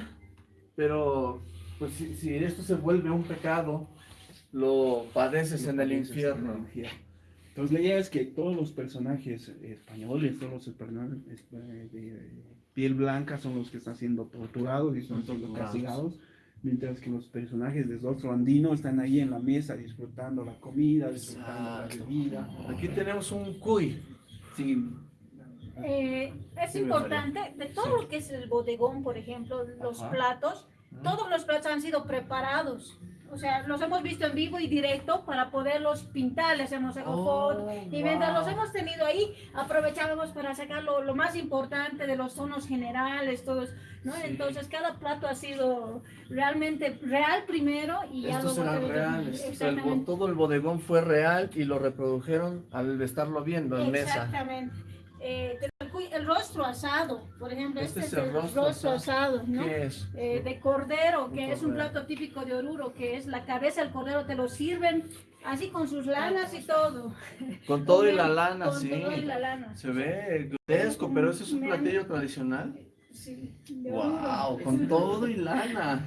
pero pues si, si esto se vuelve un pecado, lo padeces en el Entonces, infierno. en el infierno. Entonces la idea es que todos los personajes españoles, todos los personajes eh, de piel blanca son los que están siendo torturados y son todos los castigados. mientras que los personajes del rostro andino están ahí en la mesa disfrutando la comida, disfrutando la Exacto. bebida. Aquí tenemos un cuy. Sí, Eh, es importante, de todo lo que es el bodegón, por ejemplo, los Ajá. platos, todos los platos han sido preparados. O sea, los hemos visto en vivo y directo para poderlos pintar, les hemos sacado Oh, fotos. Y mientras wow. los hemos tenido ahí, aprovechábamos para sacar lo, lo más importante de los tonos generales, todos, ¿no? Sí. Entonces, cada plato ha sido realmente real primero y ya Estos luego... eran reales. El todo el bodegón fue real y lo reprodujeron al estarlo viendo en mesa. Exactamente. Eh, el, rostro asado, por ejemplo, Este este, es el rostro rostro, asado, ¿no? ¿Qué es? Eh, de cordero, que es un plato típico de Oruro, que es la cabeza del cordero, te lo sirven así con sus lanas y todo. Con todo y la lana, Con sí. todo y la lana. Se ve grotesco, pero ese es un Me- platillo tradicional. Sí, de Oruro. Wow, con todo y lana.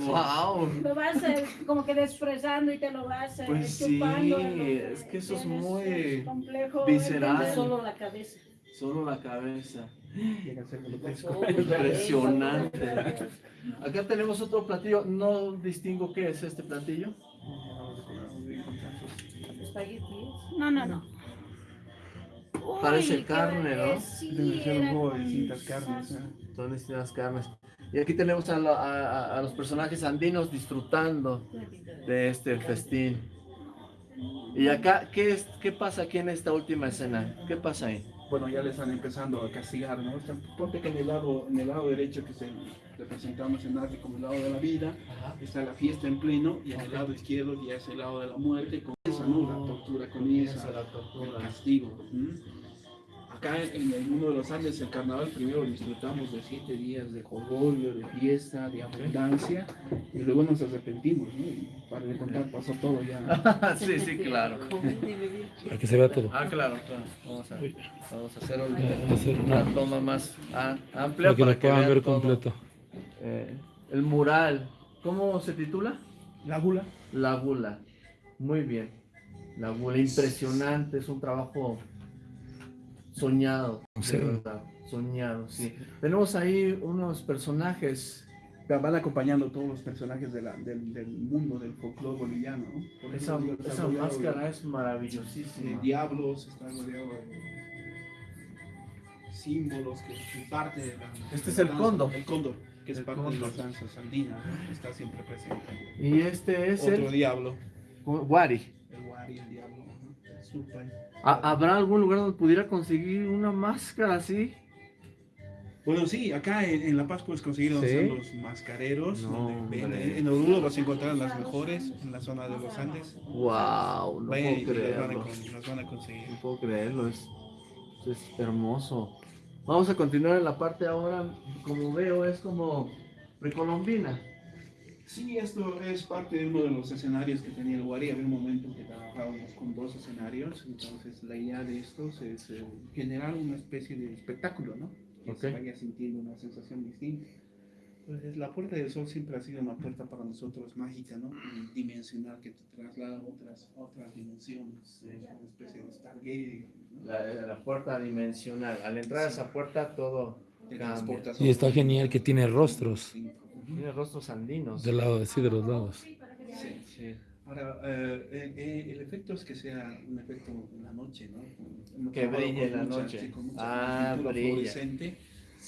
Wow. Lo vas eh, como que desfresando y te lo vas eh, Pues chupando, sí, es que eso es muy es complejo. visceral. entender. Solo la cabeza. Solo la cabeza. a ser grotesco. Impresionante. Acá tenemos otro platillo. No distingo qué es este platillo. No, no, no. Parece Uy, carne, ¿no? Sí, un juego de distintas carnes. ¿eh? Son distintas carnes. Y aquí tenemos a, la- a- a- a los personajes andinos disfrutando de este festín. Y acá, ¿qué, es, ¿qué pasa aquí en esta última escena? ¿Qué pasa ahí? Bueno, ya le están empezando a castigar, ¿no? O sea, ponte que en el lado, en el lado derecho que se representamos en arte como el lado de la vida, está la fiesta en pleno, y en el lado izquierdo ya es el lado de la muerte, con esa, ¿no? La tortura comienza, el castigo. Acá en el mundo de los Andes, el carnaval primero disfrutamos de siete días de jolgorio, de fiesta, de abundancia, y luego nos arrepentimos, ¿no? Y para de contar pasó todo ya. sí, sí, claro. Para que se vea todo. Ah, claro, claro. Vamos a, vamos a hacer un- hacer una toma más ah, amplia para que lo puedan ver todo. completo. Eh, el mural, ¿cómo se titula? La gula. La gula. Muy bien. La gula, impresionante, es un trabajo soñado. de Sí. verdad, Soñado, sí. Tenemos ahí unos personajes. van acompañando todos los personajes de la- del, del mundo del folclore boliviano. ¿no? Por Esa, ejemplo, máscara es de, de maravillosísima. diablos, está rodeado de símbolos que, que parte de la. Este es el cóndor. El cóndor, que es El parte cóndor. de las danzas andinas, está siempre presente. Y este es Otro el diablo, Wari. el wari, el diablo. ¿No? El supai. ¿Ha- ¿Habrá algún lugar donde pudiera conseguir una máscara así? Bueno, sí, acá en, en La Paz puedes conseguir donde ¿Sí? están los mascareros. No, donde hombre. venden. En Oruro vas a encontrar las mejores en la zona de los Andes. ¡Wow! No Vayan puedo las van, a, creerlo. las van a conseguir. No puedo creerlo, es, es hermoso. Vamos a continuar en la parte ahora, como veo, es como precolombina. Sí, esto es parte de uno de los escenarios que tenía el Wari. Había un momento que trabajábamos con dos escenarios, entonces la idea de estos es eh, generar una especie de espectáculo, ¿no? Que se Ok. vaya sintiendo una sensación distinta. Entonces, la Puerta del Sol siempre ha sido una puerta para nosotros mágica, ¿no? Dimensional, que te traslada a otras, otras dimensiones, es una especie de Stargate, ¿no? La, la puerta dimensional. Al entrar a esa puerta todo Y está genial que tiene rostros distinto. Tiene rostros andinos. del lado, sí, de los lados. Sí. Sí. Ahora, eh, eh, eh, el efecto es que sea un efecto en la noche, ¿no? Que brille en la mucha- noche. sí, con mucha Ah, brilla. fluorescente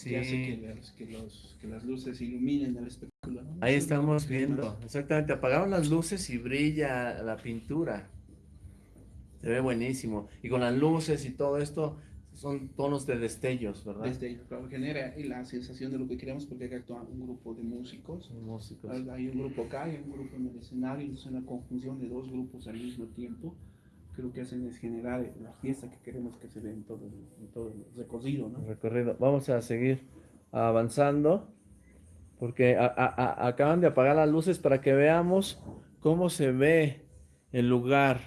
que hace que las, que, los, que las luces iluminen el espectáculo. ¿no? Ahí estamos viendo, más- exactamente, apagaron las luces y brilla la pintura. Se ve buenísimo. Y con las luces y todo esto, son tonos de destellos, ¿verdad? Ahí, claro, genera la sensación de lo que queremos porque acá actúa un grupo de músicos. Músicos. Hay un grupo acá y un grupo en el escenario, es una conjunción de dos grupos al mismo tiempo. Que lo que hacen es generar la fiesta que queremos que se dé en todo, en todo el recorrido, ¿no? recorrido. Vamos a seguir avanzando porque a- a- a- acaban de apagar las luces para que veamos cómo se ve el lugar,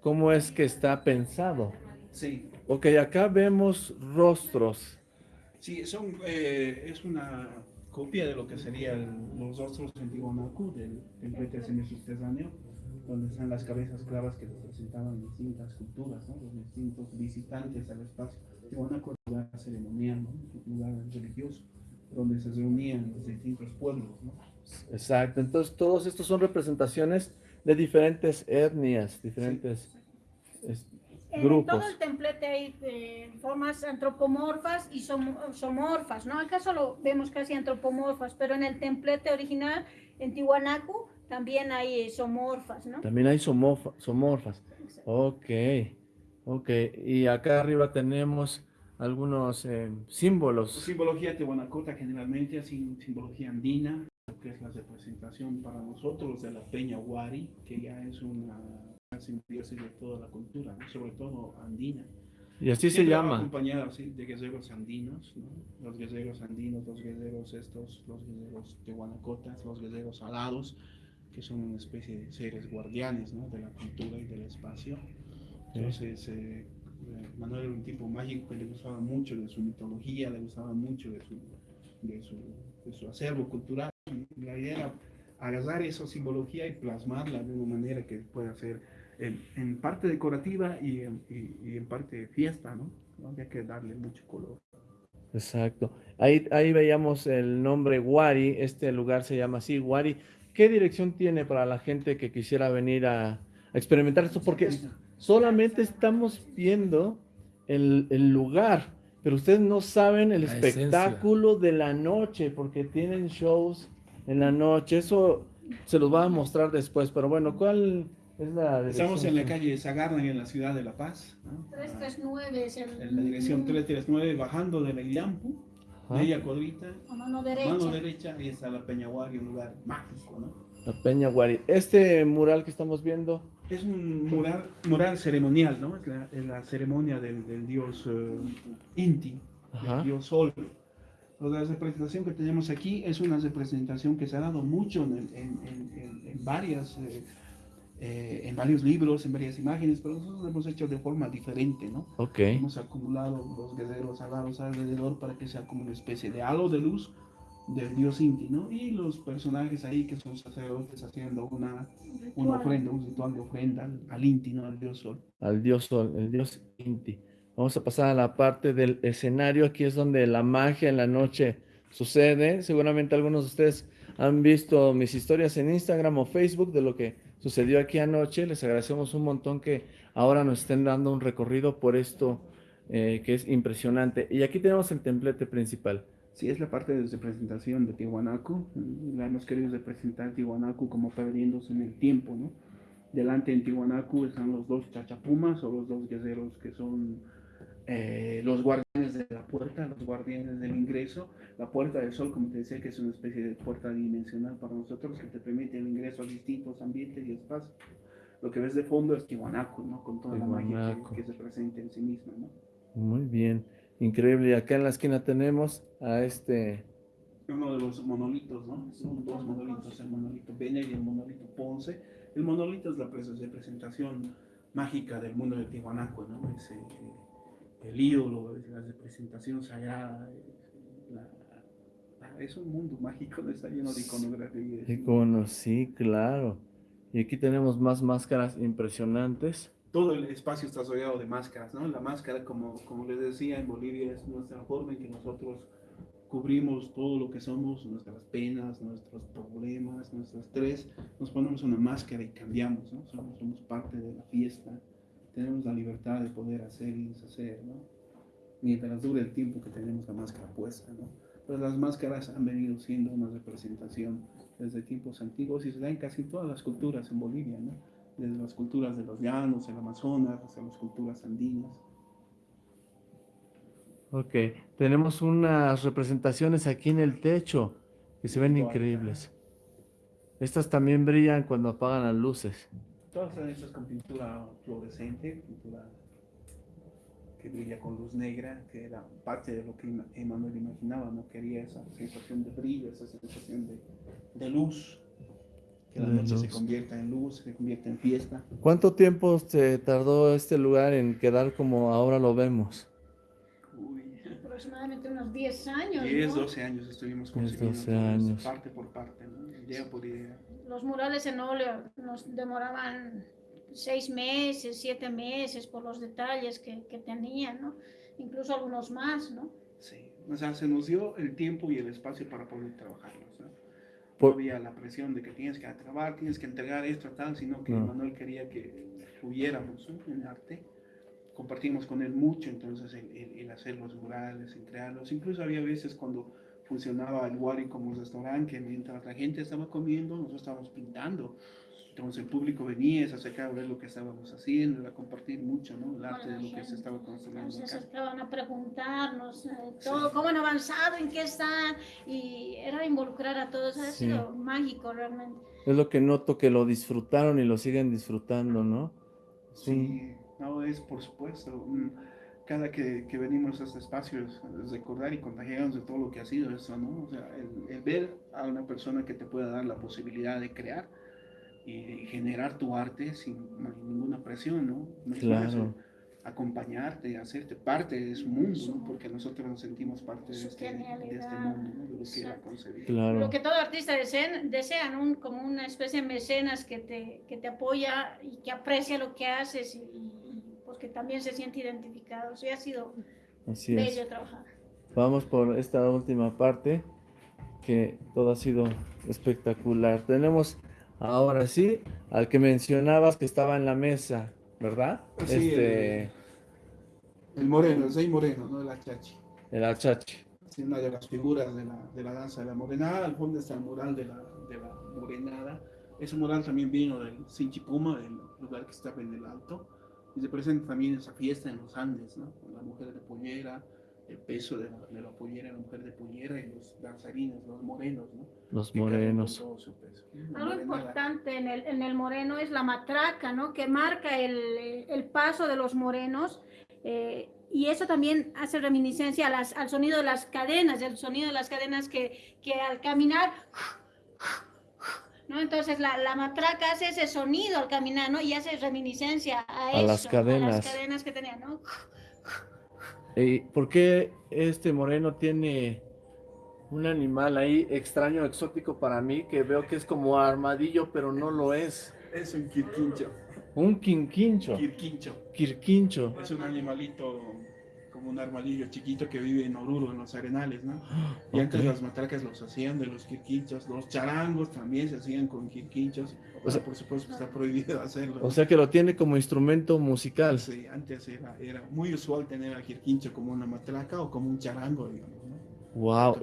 cómo es que está pensado. Sí, Ok, acá vemos rostros. Sí, son, eh, es una copia de lo que serían los rostros en Tiwanaku, del templete semisubterráneo, donde están las cabezas clavas que representaban distintas culturas, ¿no? los distintos visitantes al espacio. Tiwanaku es un lugar ceremonial, ¿no? un lugar religioso, donde se reunían los distintos pueblos. ¿no? Exacto. Entonces, todos estos son representaciones de diferentes etnias, diferentes es- En grupos. todo el templete hay eh, formas antropomorfas y som- somorfas, ¿no? Acá solo vemos casi antropomorfas, pero en el templete original, en Tiwanaku, también hay eh, somorfas, ¿no? También hay somofa- somorfas. Ok, ok. Y acá arriba tenemos algunos eh, símbolos. Simbología tehuanacota generalmente, así simbología andina, que es la representación para nosotros de la peña Huari, que ya es una simbiosis de toda la cultura, ¿no? sobre todo andina. Y así se Siempre va llama. acompañada ¿sí? de guerreros andinos, ¿no? los guerreros andinos, los guerreros estos, los guerreros tehuanacotas, los guerreros alados, que son una especie de seres guardianes ¿no? de la cultura y del espacio. Entonces, eh, eh, Manuel era un tipo mágico que le gustaba mucho de su mitología, le gustaba mucho de su, de su, de su acervo cultural. La idea era agarrar esa simbología y plasmarla de una manera que pueda ser en, en parte decorativa y en, y, y en parte de fiesta, ¿no? ¿no? Había que darle mucho color. Exacto. Ahí, ahí veíamos el nombre Wari. Este lugar se llama así, Wari. ¿Qué dirección tiene para la gente que quisiera venir a, a experimentar esto? Porque solamente estamos viendo el, el lugar, pero ustedes no saben el La esencia. espectáculo de la noche, porque tienen shows en la noche. Eso se los va a mostrar después. Pero bueno, ¿cuál es la Estamos en la calle Sagarna, en la ciudad de La Paz, ¿no? 339 es el... en la dirección 339, bajando de la Ilampu, Ajá. media cuadrita, a mano derecha. mano derecha, ahí está la Peñahuari, un lugar mágico, ¿no? La Peña Wari. Este mural que estamos viendo, Es un mural, mural ceremonial, ¿no? Es la, es la ceremonia del, del dios eh, Inti, Ajá. del dios Sol. La representación que tenemos aquí es una representación que se ha dado mucho en- en- en- en varias, eh, eh, en varios libros, en varias imágenes, pero nosotros lo hemos hecho de forma diferente, ¿no? ok. Hemos acumulado los guerreros alados alrededor para que sea como una especie de halo de luz del dios Inti, ¿no? Y los personajes ahí que son sacerdotes haciendo una, una ofrenda, un ritual de ofrenda al, al Inti, ¿no? Al dios Sol. al dios Sol, el dios Inti. Vamos a pasar a la parte del escenario. Aquí es donde la magia en la noche sucede. Seguramente algunos de ustedes han visto mis historias en Instagram o Facebook de lo que sucedió aquí anoche. Les agradecemos un montón que ahora nos estén dando un recorrido por esto eh, que es impresionante. Y aquí tenemos el templete principal. Sí, es la parte de representación de Tiwanaku. Hemos querido representar Tiwanaku como perdiéndose en el tiempo, ¿no? Delante en Tiwanaku están los dos chachapumas o los dos guerreros que son eh, los guardianes de la puerta, los guardianes del ingreso. La puerta del sol, como te decía, que es una especie de puerta dimensional para nosotros que te permite el ingreso a distintos ambientes y espacios. Lo que ves de fondo es Tiwanaku, ¿no? Con toda la magia que, que se presenta en sí misma, ¿no? Muy bien, increíble. Y acá en la esquina tenemos a este uno de los monolitos, ¿no? Son dos monolitos, el monolito Bene y el monolito Ponce. El monolito es la pres- representación mágica del mundo de Tiwanaku, ¿no? Es eh, el ídolo, la representación sagrada. es la- la- es un mundo mágico, ¿no? está lleno de iconografía. es un- icono, sí, claro. Y aquí tenemos más máscaras impresionantes. Todo el espacio está rodeado de máscaras, ¿no? La máscara, como, como les decía, en Bolivia es nuestra forma en que nosotros cubrimos todo lo que somos, nuestras penas, nuestros problemas, nuestro estrés, nos ponemos una máscara y cambiamos, ¿no? Somos, somos parte de la fiesta, tenemos la libertad de poder hacer y deshacer, ¿no? Mientras dure el tiempo que tenemos la máscara puesta, ¿no? Pues las máscaras han venido siendo una representación desde tiempos antiguos y se da en casi todas las culturas en Bolivia, ¿no? Desde las culturas de los llanos, el Amazonas, hasta las culturas andinas. Ok, tenemos unas representaciones aquí en el techo que se ven increíbles. Estas también brillan cuando apagan las luces. Todas están hechas con pintura fluorescente, pintura que brilla con luz negra, que era parte de lo que Emanuel imaginaba, ¿no? Quería esa sensación de brillo, esa sensación de, de luz, que la noche se convierta en luz, se convierta en fiesta. ¿Cuánto tiempo se tardó este lugar en quedar como ahora lo vemos? Uy, Aproximadamente unos 10 años, 10, ¿no? 12 años estuvimos 10, construyendo 12 todo esto, años. parte por parte, ¿no? idea por idea. Los murales en óleo nos demoraban seis meses, siete meses por los detalles que, que tenían, ¿no? Incluso algunos más, ¿no? Sí, o sea, se nos dio el tiempo y el espacio para poder trabajarlos. ¿no? Por- No había la presión de que tienes que acabar, tienes que entregar esto, tal, sino que No. Manuel quería que hubiéramos ¿no? en arte. Compartimos con él mucho, entonces el, el- el hacer los murales, el crearlos. Incluso había veces cuando funcionaba el Wari como restaurante, que mientras la gente estaba comiendo, nosotros estábamos pintando. Entonces el público venía, se acercaba a ver lo que estábamos haciendo, a compartir mucho, ¿no? El arte de lo que se estaba construyendo Se acercaban a preguntarnos eh, todo, cómo han avanzado, en qué están, y era involucrar a todos, ha Sí. sido mágico realmente. Es lo que noto que lo disfrutaron y lo siguen disfrutando, ¿no? Un- Sí, no, es por supuesto. mm, Cada que, que venimos a este espacio es, recordar y contagiarnos de todo lo que ha sido eso, ¿no? O sea, el, el ver a una persona que te pueda dar la posibilidad de crear y generar tu arte sin ninguna presión, ¿no? No Claro. eso, acompañarte, hacerte parte de su mundo, ¿no? Porque nosotros nos sentimos parte de este, de este mundo, ¿no? De lo que era concebido. Claro. Lo que todo artista desea, desean, un, como una especie de mecenas que te, que te apoya y que aprecia lo que haces y, y porque también se siente identificado. Sí, ha sido Así es. bello trabajar. Vamos por esta última parte, que todo ha sido espectacular. Tenemos ahora sí al que mencionabas que estaba en la mesa, ¿verdad? Sí, este, El moreno, el Zey Moreno, ¿no? El achachi. el achache. Sí, una de las figuras de la, de la danza de la morenada. Al fondo está el mural de la, de la morenada. Ese mural también vino del Sinchipuma, del lugar que estaba en el alto. Y se presenta también esa fiesta en los Andes, ¿no? Con la mujer de pollera, el peso de la, de la pollera, la mujer de pollera y los danzarines, los morenos, ¿no? Los Que morenos. todo su peso. La Algo importante en el, en el moreno es la matraca, ¿no? Que marca el, el paso de los morenos. eh, y eso también hace reminiscencia a las- al sonido de las cadenas, el sonido de las cadenas que, que al caminar, ¿no? Entonces la, la matraca hace ese sonido al caminar, ¿no? Y hace reminiscencia a, A eso, las a cadenas. las cadenas que tenían, ¿no? ¿Y por qué este moreno tiene un animal ahí extraño, exótico para mí, que veo que es como armadillo, pero no lo es? Es un quirquincho. Un quinquincho, Quirquincho. quirquincho. Es un animalito un armadillo chiquito que vive en Oruro, en los arenales, ¿no? Y antes Ok. las matracas los hacían de los quirquinchos, los charangos también se hacían con quirquinchos. O sea- por supuesto que está prohibido hacerlo. O sea que lo tiene como instrumento musical. Sí, antes era, era muy usual tener al quirquincho como una matraca o como un charango, digamos, ¿no? Wow.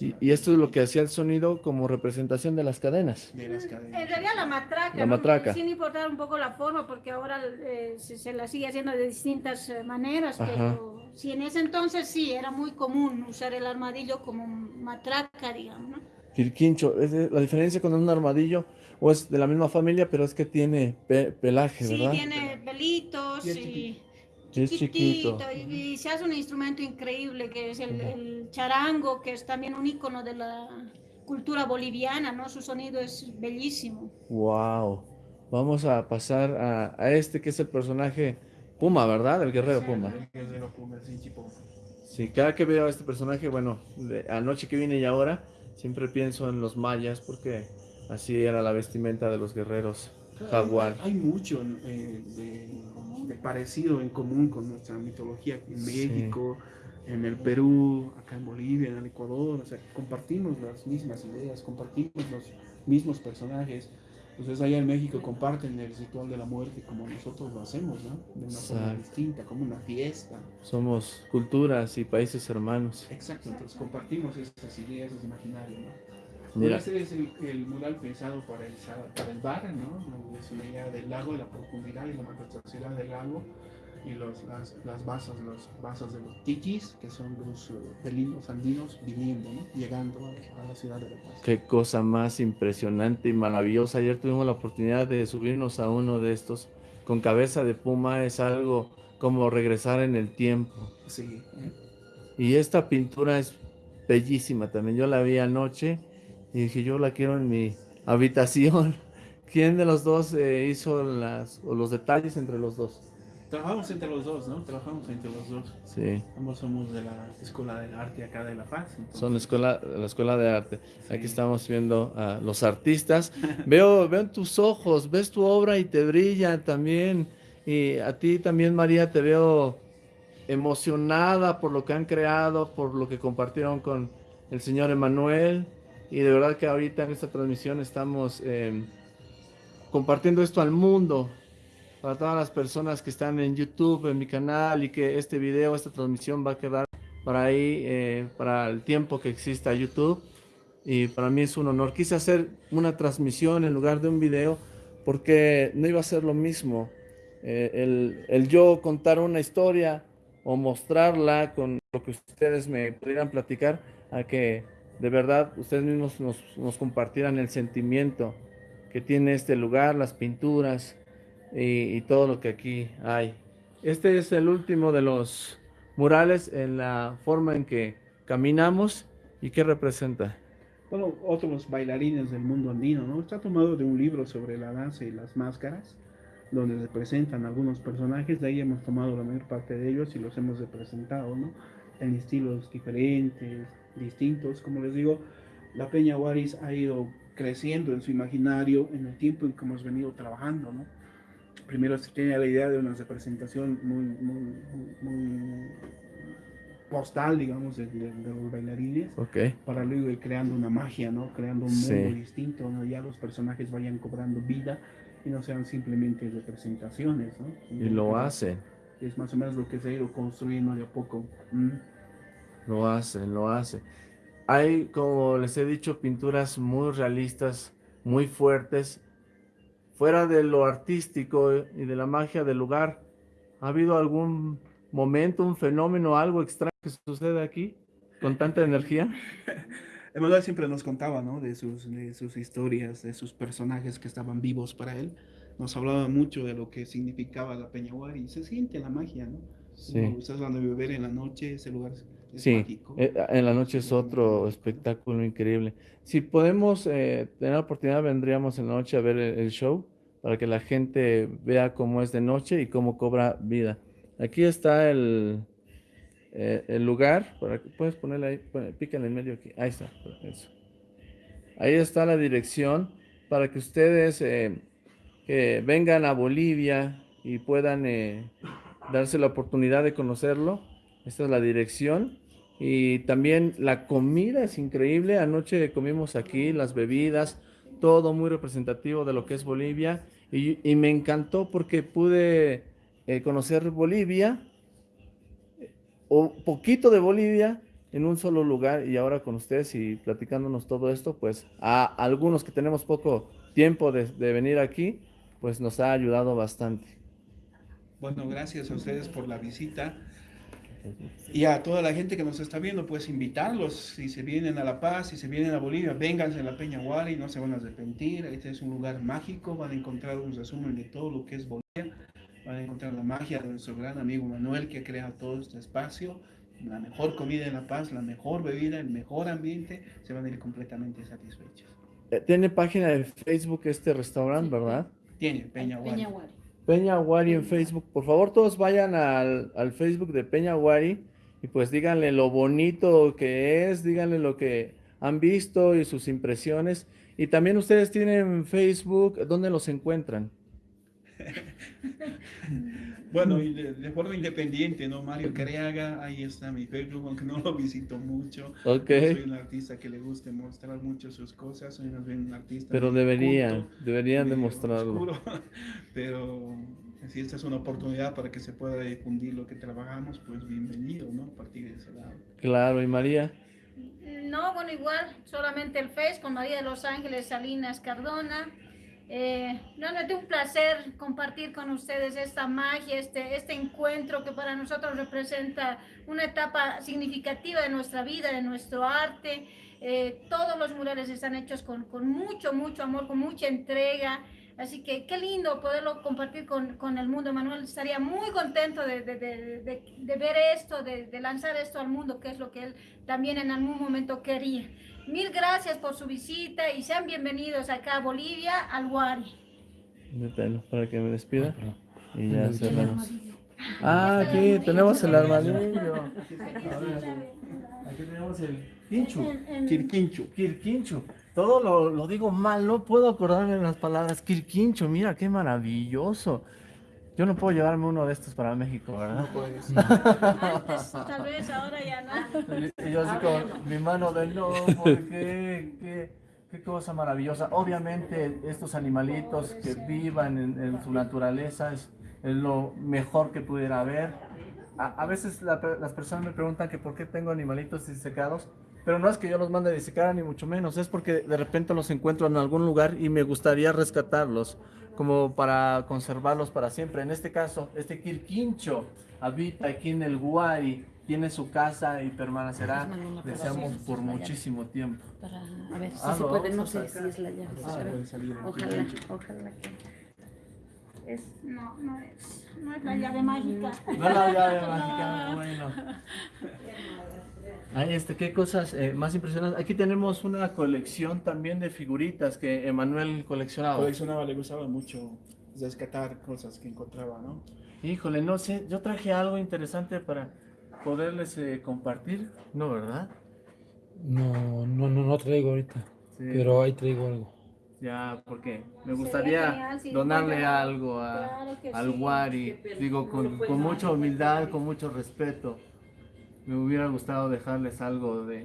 Y, y esto es lo que hacía el sonido como representación de las cadenas. de las En cadenas. realidad la matraca, La ¿no? matraca. sin importar un poco la forma, porque ahora eh, se, se la sigue haciendo de distintas eh, maneras, Ajá. pero si en ese entonces sí, era muy común usar el armadillo como matraca, digamos, ¿no? Quirquincho, es la diferencia con un armadillo, o es de la misma familia, pero es que tiene pe- pelaje, Sí, ¿verdad? tiene pelitos Y es y Es chiquito. y, y se hace un instrumento increíble que es el, el charango, que es también un icono de la cultura boliviana, ¿no? Su sonido es bellísimo. Wow. Vamos a pasar a, a este que es el personaje Puma, ¿verdad? El guerrero Puma. El guerrero Puma, el Sinchipoma. Sí, cada que veo a este personaje, bueno, de- anoche que vine y ahora, siempre pienso en los mayas, porque así era la vestimenta de los guerreros jaguar. Hay mucho eh, de, de parecido en común con nuestra mitología en Sí. México, en el Perú, acá en Bolivia, en el Ecuador. O sea, compartimos las mismas ideas, compartimos los mismos personajes. Entonces allá en México comparten el ritual de la muerte como nosotros lo hacemos, ¿no? De una forma distinta, como una fiesta. Somos culturas y países hermanos. Exacto, entonces compartimos esas ideas, esos imaginarios, ¿no? Mira, Este es el, el mural pensado para el, para el bar, ¿no? Es una idea del lago, la profundidad y la majestuosidad del lago y los, las, las basas, los vasos de los tichis, que son los eh, felinos andinos viniendo, ¿no? Llegando a, a la ciudad de La Paz. qué cosa más impresionante y maravillosa. Ayer tuvimos la oportunidad de subirnos a uno de estos con cabeza de puma. Es algo como regresar en el tiempo. Sí, ¿eh? Y esta pintura es bellísima también. Yo la vi anoche y dije, yo la quiero en mi habitación. ¿Quién de los dos eh, hizo las, o los detalles entre los dos? Trabajamos entre los dos, ¿no? Trabajamos entre los dos. Sí, Ambos somos de la Escuela de Arte acá de La Paz. entonces- son la escuela, la escuela de arte. Aquí estamos viendo a los artistas. Veo, veo en tus ojos, ves tu obra y te brilla también. Y a ti también, María, te veo emocionada por lo que han creado, por lo que compartieron con el señor Emanuel. Y de verdad que ahorita en esta transmisión estamos eh, compartiendo esto al mundo, para todas las personas que están en YouTube, en mi canal, y que este video, esta transmisión va a quedar para ahí, eh, para el tiempo que exista YouTube. Y para mí es un honor. Quise hacer una transmisión en lugar de un video porque no iba a ser lo mismo. Eh, el, el yo contar una historia o mostrarla con lo que ustedes me pudieran platicar, a que de verdad ustedes mismos nos, nos compartieran el sentimiento que tiene este lugar, las pinturas y, y todo lo que aquí hay. Este es el último de los murales en la forma en que caminamos y qué representa. Bueno, otros bailarines del mundo andino, ¿no? Está tomado de un libro sobre la danza y las máscaras, donde representan algunos personajes, de ahí hemos tomado la mayor parte de ellos y los hemos representado, ¿no? En estilos diferentes, distintos, como les digo, la Peña Guaris ha ido creciendo en su imaginario en el tiempo en que hemos venido trabajando, ¿no? Primero se tenía la idea de una representación muy, muy, muy postal, digamos, de, de- de los bailarines, Ok. para luego ir creando una magia, ¿no? Creando un Sí. mundo distinto, donde ya los personajes vayan cobrando vida y no sean simplemente representaciones, ¿no? Y lo hacen, Es más o menos lo que se ha ido construyendo de a poco. ¿m? lo hacen, lo hacen. Hay, como les he dicho, pinturas muy realistas, muy fuertes, fuera de lo artístico y de la magia del lugar. ¿Ha habido algún momento, un fenómeno, algo extraño que sucede aquí con tanta energía? Emanuel siempre nos contaba, ¿no? De sus, historias, de sus personajes que estaban vivos para él. Nos hablaba mucho de lo que significaba la Peñaguari y se siente la magia, ¿no? Sí. Cuando Ustedes van a beber en la noche, ese lugar es Sí, mágico. eh, en la noche es otro espectáculo increíble. Si podemos eh, tener la oportunidad, vendríamos en la noche a ver el, el show para que la gente vea cómo es de noche y cómo cobra vida. Aquí está el, eh, el lugar, para que puedes ponerle ahí, pícale en medio aquí, ahí está, eso. Ahí está la dirección para que ustedes eh, vengan a Bolivia y puedan darse la oportunidad de conocerlo. Esta es la dirección. Y también la comida es increíble. Anoche comimos aquí las bebidas, todo muy representativo de lo que es Bolivia. Y, y me encantó porque pude eh, conocer Bolivia, eh, o poquito de Bolivia en un solo lugar. Y ahora con ustedes y platicándonos todo esto, pues a algunos que tenemos poco tiempo de, de venir aquí, pues nos ha ayudado bastante. Bueno, gracias a ustedes por la visita. Y a toda la gente que nos está viendo, pues invitarlos, si se vienen a La Paz, si se vienen a Bolivia, vénganse a la Peña Guari, no se van a arrepentir. Este es un lugar mágico, van a encontrar un resumen de todo lo que es Bolivia, van a encontrar la magia de nuestro gran amigo Manuel que crea todo este espacio, la mejor comida en La Paz, la mejor bebida, el mejor ambiente, se van a ir completamente satisfechos. Eh, Tiene página de Facebook este restaurante, ¿verdad? Tiene Peña Guari. Peña Guari. Peña Wari en Facebook. Por favor, todos vayan al, al Facebook de Peña Wari y pues díganle lo bonito que es, díganle lo que han visto y sus impresiones. Y también ustedes tienen Facebook, ¿dónde los encuentran? Bueno, y de, de forma independiente, ¿no? Mario Cariaga, ahí está mi Facebook, aunque no lo visito mucho. Ok, soy un artista que le guste mostrar mucho sus cosas, soy más bien un artista. pero deberían, culto, deberían demostrarlo. oscuro, pero si esta es una oportunidad para que se pueda difundir lo que trabajamos, pues bienvenido, ¿no? A partir de ese lado. Claro, y María, No, bueno, igual, solamente el Face con María de Los Ángeles Salinas Cardona. Eh, de un placer compartir con ustedes esta magia, este, este encuentro que para nosotros representa una etapa significativa de nuestra vida, de nuestro arte. Eh, todos los murales están hechos con, con mucho, mucho amor, con mucha entrega. Así que qué lindo poderlo compartir con, con el mundo. Manuel estaría muy contento de, de- de- de- ver esto, de lanzar esto al mundo, que es lo que él también en algún momento quería. Mil gracias por su visita y sean bienvenidos acá a Bolivia, al Guari. mételo para que me despida y ya cerramos. Ah, aquí tenemos el armadillo. Aquí tenemos el pincho. Quirquincho. Quirquincho. Todo lo, lo digo mal, no puedo acordarme de las palabras. Quirquincho, mira qué maravilloso. Yo no puedo llevarme uno de estos para México, ¿verdad? No puedes. Antes, tal vez, ahora ya no. Y yo así con mi mano de no, ¿por qué? ¿Qué, cosa maravillosa. Obviamente estos animalitos que vivan en, en su naturaleza es, es lo mejor que pudiera haber. A, a veces la las personas me preguntan que por qué tengo animalitos disecados, pero no es que yo los mande a disecar ni mucho menos, es porque de repente los encuentro en algún lugar y me gustaría rescatarlos como para conservarlos para siempre. En este caso, este quirquincho habita aquí en el Guari, tiene su casa y permanecerá, deseamos, por muchísimo tiempo. Para, a ver si Ah, se puede, no sé si es la llave. Ah, Ojalá, ojalá que. Es, no, no es, no es la llave mágica. No la llave mágica, bueno. Ay, este, qué cosas eh, más impresionantes. Aquí tenemos una colección también de figuritas que Emanuel coleccionaba. Coleccionaba, le gustaba mucho rescatar cosas que encontraba, ¿no? Híjole, no sé, yo traje algo interesante para poderles eh, compartir, ¿no, verdad? No, no, no, no traigo ahorita. Sí. Pero ahí traigo algo. Ya, porque me gustaría genial donarle algo a, Claro al sí. Wari, digo, con, con mucha humildad, con mucho respeto. Me hubiera gustado dejarles algo de, de-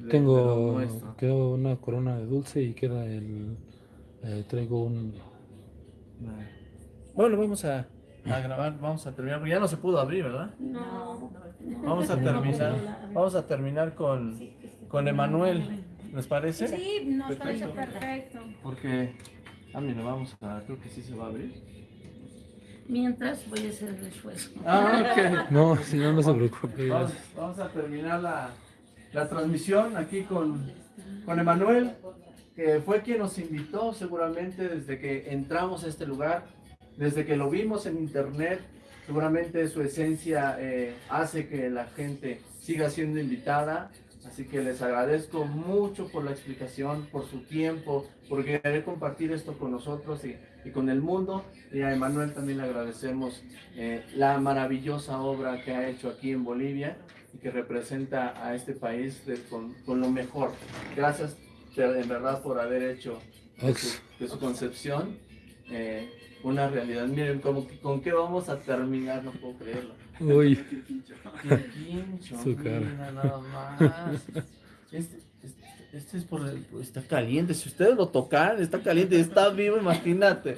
de Tengo, nuestro. quedó una corona de dulce y queda el, eh, traigo un, Bueno, vamos a, a grabar, vamos a terminar, porque ya no se pudo abrir, ¿verdad? No. Vamos a terminar, vamos a terminar con, con Emanuel, ¿les parece? Sí, nos parece Perfecto. perfecto. Porque, ah, mira, vamos a, creo que sí se va a abrir. Mientras voy a hacer el esfuerzo. Ah, ok. No, si no, no se preocupe. Vamos, vamos a terminar la, la transmisión aquí con, con Emanuel, que fue quien nos invitó seguramente desde que entramos a este lugar, desde que lo vimos en internet. Seguramente su esencia eh, hace que la gente siga siendo invitada. Así que les agradezco mucho por la explicación, por su tiempo, por querer compartir esto con nosotros y, y con el mundo. Y a Emanuel también le agradecemos eh, la maravillosa obra que ha hecho aquí en Bolivia y que representa a este país de- con, con lo mejor. Gracias en verdad por haber hecho de su, de su concepción eh, una realidad. Miren, como con qué vamos a terminar, no puedo creerlo. Uy, Qué quincho, Su cara. mira nada más. Este, este- es por el- está caliente. Si ustedes lo tocan, está caliente, está vivo, imagínate.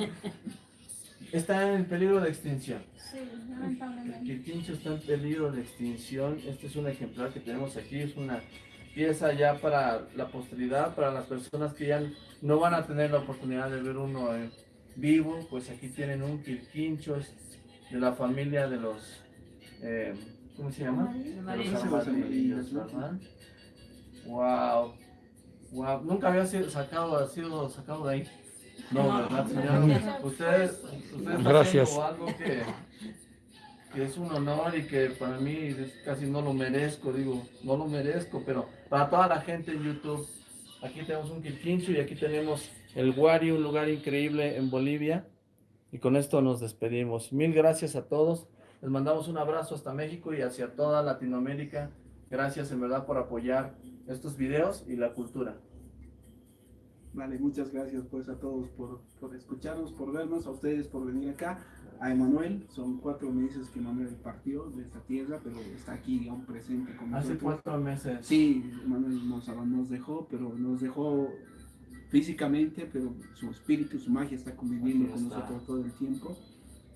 Está en peligro de extinción. Sí, El lamentablemente. quirquincho está en peligro de extinción. Este es un ejemplar que tenemos aquí. Es una pieza ya para la posteridad, para las personas que ya no van a tener la oportunidad de ver uno vivo. Pues aquí tienen un quirquincho es de la familia de los. eh, ¿Cómo se llama? De los Amarillos. ¿verdad? Wow. Wow. Nunca había sido sacado, ha sido sacado de ahí. No, ¿verdad, no, señor? no. Ustedes, ustedes Gracias. algo que, que es un honor y que para mí es- casi no lo merezco, digo, no lo merezco, pero para toda la gente en YouTube, aquí tenemos un quirquincho y aquí tenemos el Guari, un lugar increíble en Bolivia. Y con esto nos despedimos. Mil gracias a todos. Les mandamos un abrazo hasta México y hacia toda Latinoamérica. Gracias en verdad por apoyar estos videos y la cultura. Vale, muchas gracias pues a todos por, por escucharnos, por vernos, a ustedes por venir acá, a Emanuel, son cuatro meses que Emanuel partió de esta tierra, pero está aquí aún presente con Hace nosotros. cuatro meses. Sí, Emanuel nos, nos dejó, pero nos dejó físicamente, pero su espíritu, su magia está conviviendo Aquí con está. nosotros todo el tiempo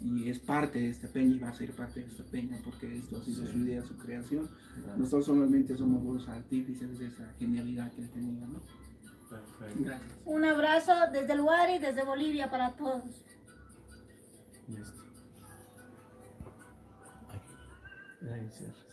y es parte de esta peña y va a ser parte de esta peña porque esto ha sido Sí. su idea, su creación. Nosotros solamente somos los artífices de esa genialidad que él tenía, ¿no? Perfecto. Gracias. Un abrazo desde el Guari, desde Bolivia para todos. Listo. Ahí cierras.